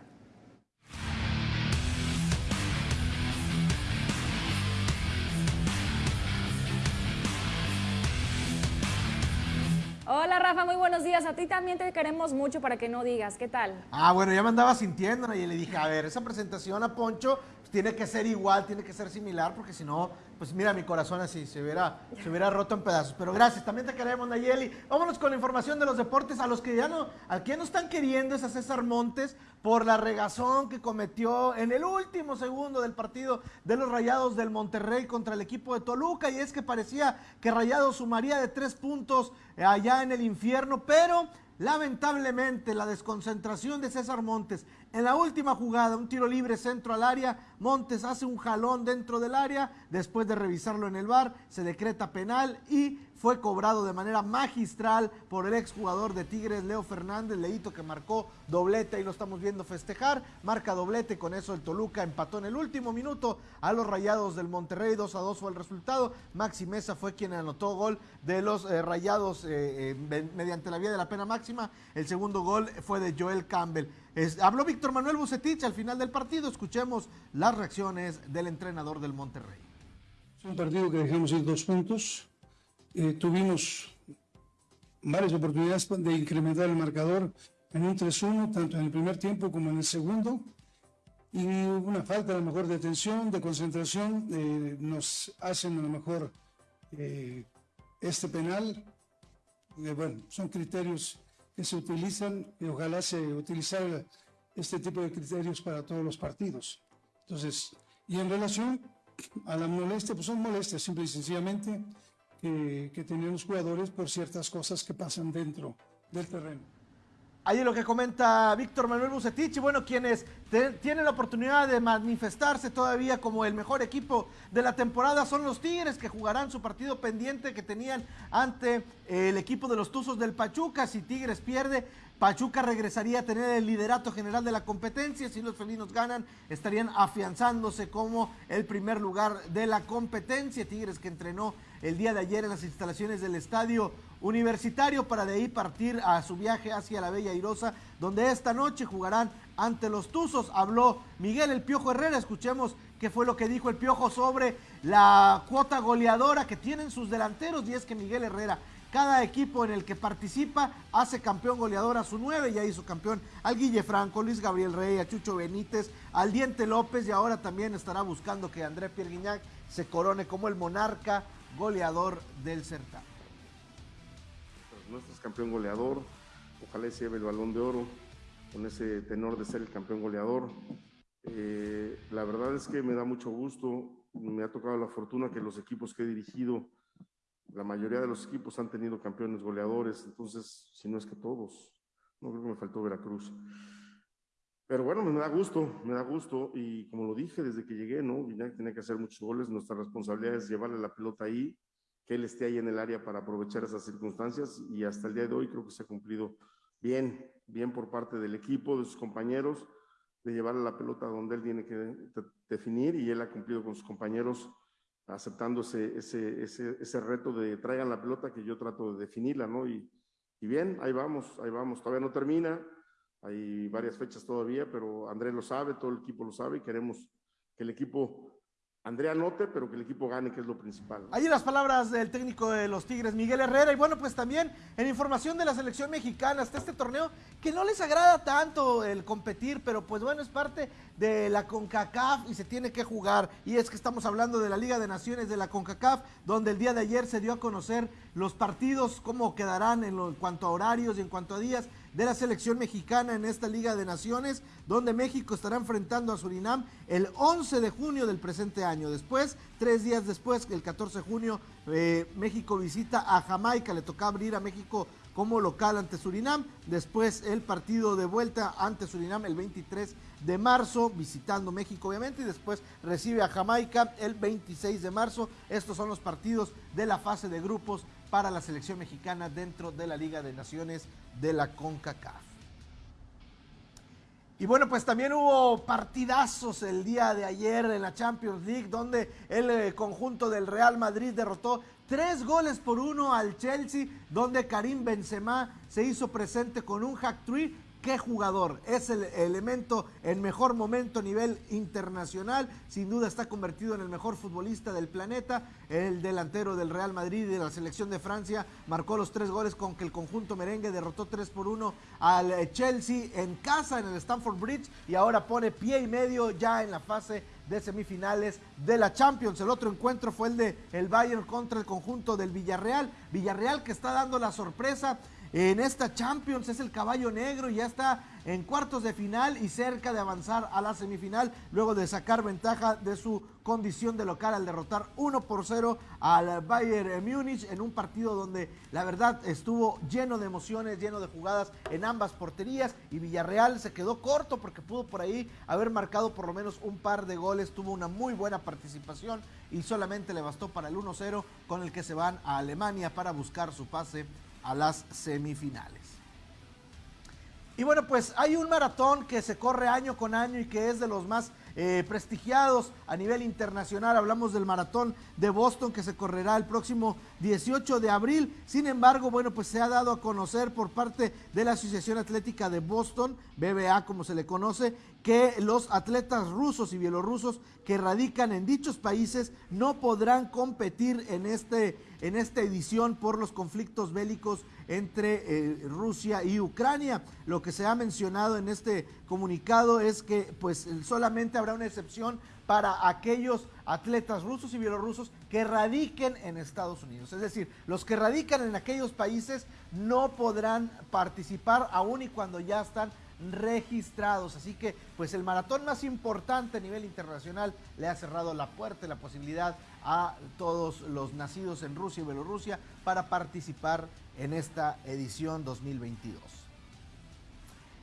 A: Hola Rafa, muy buenos días. A ti también te queremos mucho para que no digas. ¿Qué tal?
B: Ah, bueno, ya me andaba sintiendo y le dije, a ver, esa presentación a Poncho tiene que ser igual, tiene que ser similar, porque si no, pues mira, mi corazón así se hubiera, se hubiera roto en pedazos. Pero gracias, también te queremos, Nayeli. Vámonos con la información de los deportes. A los que ya no, al que no están queriendo es a César Montes por la regazón que cometió en el último segundo del partido de los Rayados del Monterrey contra el equipo de Toluca. Y es que parecía que Rayados sumaría de tres puntos allá en el infierno, pero Lamentablemente, la desconcentración de César Montes en la última jugada, un tiro libre centro al área, Montes hace un jalón dentro del área, después de revisarlo en el bar, se decreta penal y fue cobrado de manera magistral por el exjugador de Tigres, Leo Fernández, Leito que marcó doblete, y lo estamos viendo festejar, marca doblete, con eso el Toluca empató en el último minuto a los Rayados del Monterrey, 2 a 2 fue el resultado, Maxi Mesa fue quien anotó gol de los eh, Rayados eh, eh, mediante la vía de la pena máxima, el segundo gol fue de Joel Campbell. habló Víctor Manuel Bucetich al final del partido, escuchemos las reacciones del entrenador del Monterrey.
P: Es un partido que dejamos ir dos puntos, eh, tuvimos varias oportunidades de incrementar el marcador en un 3-1, tanto en el primer tiempo como en el segundo. Y una falta a lo mejor de atención, de concentración, eh, nos hacen a lo mejor eh, este penal. bueno, son criterios que se utilizan y ojalá se utilizara este tipo de criterios para todos los partidos. Entonces, y en relación a la molestia, pues son molestias, simple y sencillamente que, que tenían los jugadores por ciertas cosas que pasan dentro del terreno.
B: Ahí lo que comenta Víctor Manuel Bucetich, y bueno, quienes tienen la oportunidad de manifestarse todavía como el mejor equipo de la temporada son los Tigres, que jugarán su partido pendiente que tenían ante el equipo de los Tuzos del Pachuca. Si Tigres pierde, Pachuca regresaría a tener el liderato general de la competencia. Si los felinos ganan, estarían afianzándose como el primer lugar de la competencia. Tigres que entrenó el día de ayer en las instalaciones del estadio universitario para de ahí partir a su viaje hacia la Bella Irosa, donde esta noche jugarán ante los Tuzos. Habló Miguel El Piojo Herrera. Escuchemos qué fue lo que dijo el Piojo sobre la cuota goleadora que tienen sus delanteros. Y es que Miguel Herrera cada equipo en el que participa hace campeón goleador a su nueve, ya hizo campeón al Guille Franco, Luis Gabriel Rey, a Chucho Benítez, al Diente López y ahora también estará buscando que André Pierre Guignac se corone como el monarca goleador del certamen.
Q: Nuestro es campeón goleador, ojalá se lleve el balón de oro con ese tenor de ser el campeón goleador. Eh, la verdad es que me da mucho gusto, me ha tocado la fortuna que los equipos que he dirigido la mayoría de los equipos han tenido campeones goleadores, entonces, si no es que todos, no creo que me faltó Veracruz. Pero bueno, me da gusto, me da gusto, y como lo dije desde que llegué, ¿no? Guiñac tiene que hacer muchos goles, nuestra responsabilidad es llevarle la pelota ahí, que él esté ahí en el área para aprovechar esas circunstancias, y hasta el día de hoy creo que se ha cumplido bien, bien por parte del equipo, de sus compañeros, de llevarle la pelota donde él tiene que definir, y él ha cumplido con sus compañeros aceptando ese, ese, ese, ese, reto de traigan la pelota que yo trato de definirla, ¿no? Y, y, bien, ahí vamos, ahí vamos. Todavía no termina, hay varias fechas todavía, pero Andrés lo sabe, todo el equipo lo sabe y queremos que el equipo Andrea note, pero que el equipo gane, que es lo principal.
B: Allí las palabras del técnico de los Tigres, Miguel Herrera. Y bueno, pues también en información de la selección mexicana, hasta este torneo, que no les agrada tanto el competir, pero pues bueno, es parte de la CONCACAF y se tiene que jugar. Y es que estamos hablando de la Liga de Naciones de la CONCACAF, donde el día de ayer se dio a conocer los partidos, cómo quedarán en, en cuanto a horarios y en cuanto a días de la selección mexicana en esta Liga de Naciones, donde México estará enfrentando a Surinam el 11 de junio del presente año. Después, tres días después, el 14 de junio, eh, México visita a Jamaica, le toca abrir a México como local ante Surinam. Después el partido de vuelta ante Surinam el 23 de marzo, visitando México obviamente, y después recibe a Jamaica el 26 de marzo. Estos son los partidos de la fase de grupos para la selección mexicana dentro de la Liga de Naciones de la CONCACAF. Y bueno, pues también hubo partidazos el día de ayer en la Champions League, donde el eh, conjunto del Real Madrid derrotó tres goles por uno al Chelsea, donde Karim Benzema se hizo presente con un hack trick qué jugador, es el elemento en mejor momento a nivel internacional, sin duda está convertido en el mejor futbolista del planeta, el delantero del Real Madrid y de la selección de Francia marcó los tres goles con que el conjunto merengue derrotó 3 por 1 al eh, Chelsea en casa en el Stamford Bridge y ahora pone pie y medio ya en la fase de semifinales de la Champions. El otro encuentro fue el de el Bayern contra el conjunto del Villarreal. Villarreal que está dando la sorpresa en esta Champions, es el caballo negro y ya está en cuartos de final y cerca de avanzar a la semifinal luego de sacar ventaja de su condición de local al derrotar 1 por 0 al Bayern Múnich en un partido donde la verdad estuvo lleno de emociones, lleno de jugadas en ambas porterías y Villarreal se quedó corto porque pudo por ahí haber marcado por lo menos un par de goles, tuvo una muy buena participación y solamente le bastó para el 1-0 con el que se van a Alemania para buscar su pase a las semifinales. Y bueno, pues hay un maratón que se corre año con año y que es de los más eh, prestigiados a nivel internacional. Hablamos del maratón de Boston que se correrá el próximo 18 de abril. Sin embargo, bueno, pues se ha dado a conocer por parte de la Asociación Atlética de Boston, BBA como se le conoce, que los atletas rusos y bielorrusos que radican en dichos países no podrán competir en, este, en esta edición por los conflictos bélicos entre eh, Rusia y Ucrania. Lo que se ha mencionado en este comunicado es que pues solamente habrá una excepción para aquellos atletas rusos y bielorrusos que radiquen en Estados Unidos. Es decir, los que radican en aquellos países no podrán participar aún y cuando ya están registrados. Así que, pues el maratón más importante a nivel internacional le ha cerrado la puerta y la posibilidad a todos los nacidos en Rusia y Bielorrusia para participar en esta edición 2022.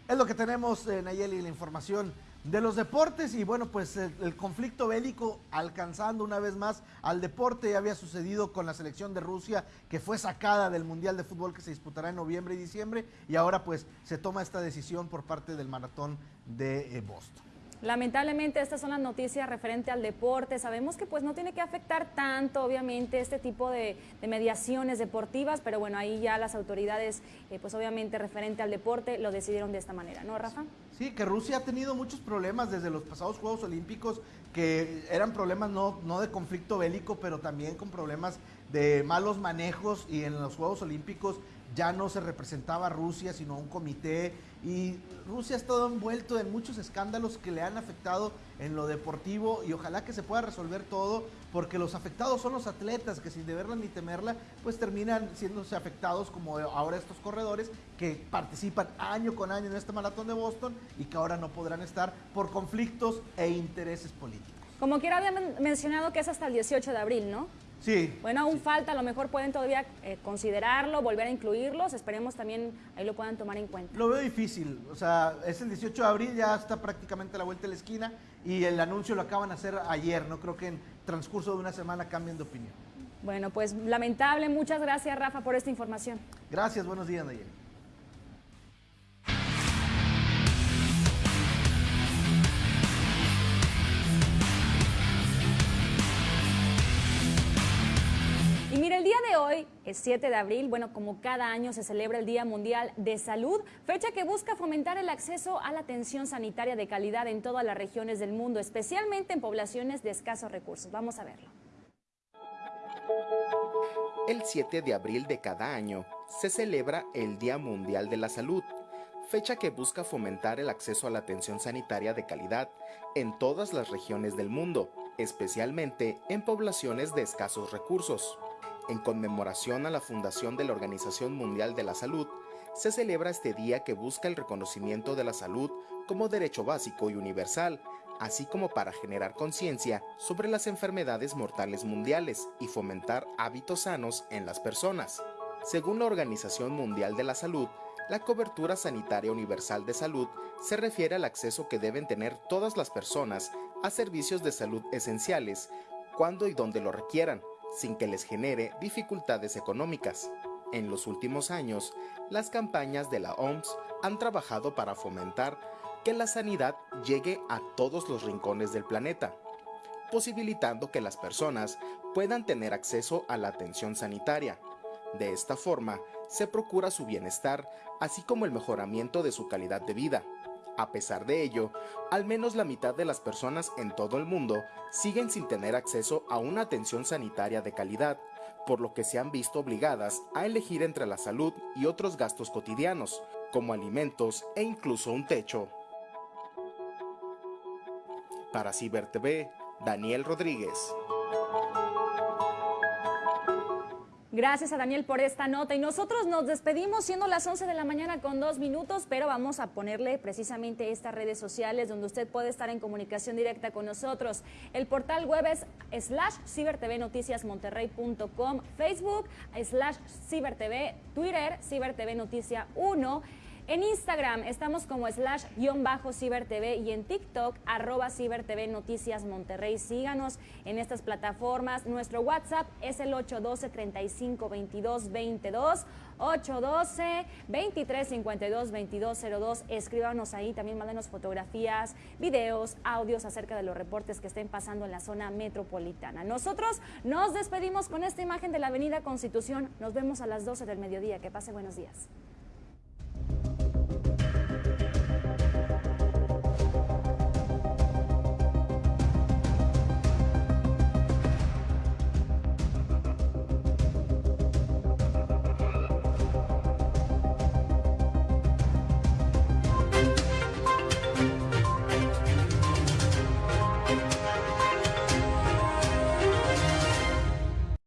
B: Es lo que tenemos, en Nayeli, la información de los deportes y bueno, pues el, conflicto bélico alcanzando una vez más al deporte ya había sucedido con la selección de Rusia que fue sacada del Mundial de Fútbol que se disputará en noviembre y diciembre y ahora pues se toma esta decisión por parte del maratón de eh, Boston.
A: Lamentablemente estas son las noticias referente al deporte. Sabemos que pues no tiene que afectar tanto obviamente este tipo de, mediaciones deportivas, pero bueno, ahí ya las autoridades eh, pues obviamente referente al deporte lo decidieron de esta manera, ¿no Rafa?
B: Sí, que Rusia ha tenido muchos problemas desde los pasados Juegos Olímpicos, que eran problemas no, no de conflicto bélico, pero también con problemas de malos manejos y en los Juegos Olímpicos ya no se representaba Rusia, sino un comité y Rusia ha estado envuelto en muchos escándalos que le han afectado en lo deportivo y ojalá que se pueda resolver todo porque los afectados son los atletas que sin deberla ni temerla pues terminan siéndose afectados como ahora estos corredores que participan año con año en este maratón de Boston y que ahora no podrán estar por conflictos e intereses políticos.
A: Como quiera había mencionado que es hasta el 18 de abril, ¿no?
B: Sí.
A: Bueno, aún falta, a lo mejor pueden todavía eh, considerarlo, volver a incluirlos, esperemos también ahí lo puedan tomar en cuenta.
B: Lo veo difícil, o sea, es el 18 de abril, ya está prácticamente a la vuelta de la esquina y el anuncio lo acaban de hacer ayer, no creo que en transcurso de una semana cambien de opinión.
A: Bueno, pues lamentable, muchas gracias Rafa por esta información.
B: Gracias, buenos días Nayeli.
A: Y mire, el día de hoy es 7 de abril, bueno, como cada año se celebra el Día Mundial de Salud, fecha que busca fomentar el acceso a la atención sanitaria de calidad en todas las regiones del mundo, especialmente en poblaciones de escasos recursos. Vamos a verlo.
H: El 7 de abril de cada año se celebra el Día Mundial de la Salud, fecha que busca fomentar el acceso a la atención sanitaria de calidad en todas las regiones del mundo, especialmente en poblaciones de escasos recursos. En conmemoración a la fundación de la Organización Mundial de la Salud, se celebra este día que busca el reconocimiento de la salud como derecho básico y universal, así como para generar conciencia sobre las enfermedades mortales mundiales y fomentar hábitos sanos en las personas. Según la Organización Mundial de la Salud, la cobertura sanitaria universal de salud se refiere al acceso que deben tener todas las personas a servicios de salud esenciales, cuando y donde lo requieran, sin que les genere dificultades económicas. En los últimos años, las campañas de la OMS han trabajado para fomentar que la sanidad llegue a todos los rincones del planeta, posibilitando que las personas puedan tener acceso a la atención sanitaria. De esta forma, se procura su bienestar, así como el mejoramiento de su calidad de vida. A pesar de ello, al menos la mitad de las personas en todo el mundo siguen sin tener acceso a una atención sanitaria de calidad, por lo que se han visto obligadas a elegir entre la salud y otros gastos cotidianos, como alimentos e incluso un techo. Para Ciber TV, Daniel Rodríguez.
A: Gracias a Daniel por esta nota y nosotros nos despedimos siendo las 11 de la mañana con dos minutos, pero vamos a ponerle precisamente estas redes sociales donde usted puede estar en comunicación directa con nosotros. El portal web es slash cibertvnoticiasmonterrey.com, Facebook slash cibertv, Twitter cibertv noticia 1 en Instagram estamos como slash guion bajo cibertv y en TikTok arroba cibertv noticias Monterrey. Síganos en estas plataformas. Nuestro WhatsApp es el 812 35 22 22 812 23 52 2202. Escríbanos ahí, también mándenos fotografías, videos, audios acerca de los reportes que estén pasando en la zona metropolitana. Nosotros nos despedimos con esta imagen de la Avenida Constitución. Nos vemos a las 12 del mediodía. Que pase buenos días.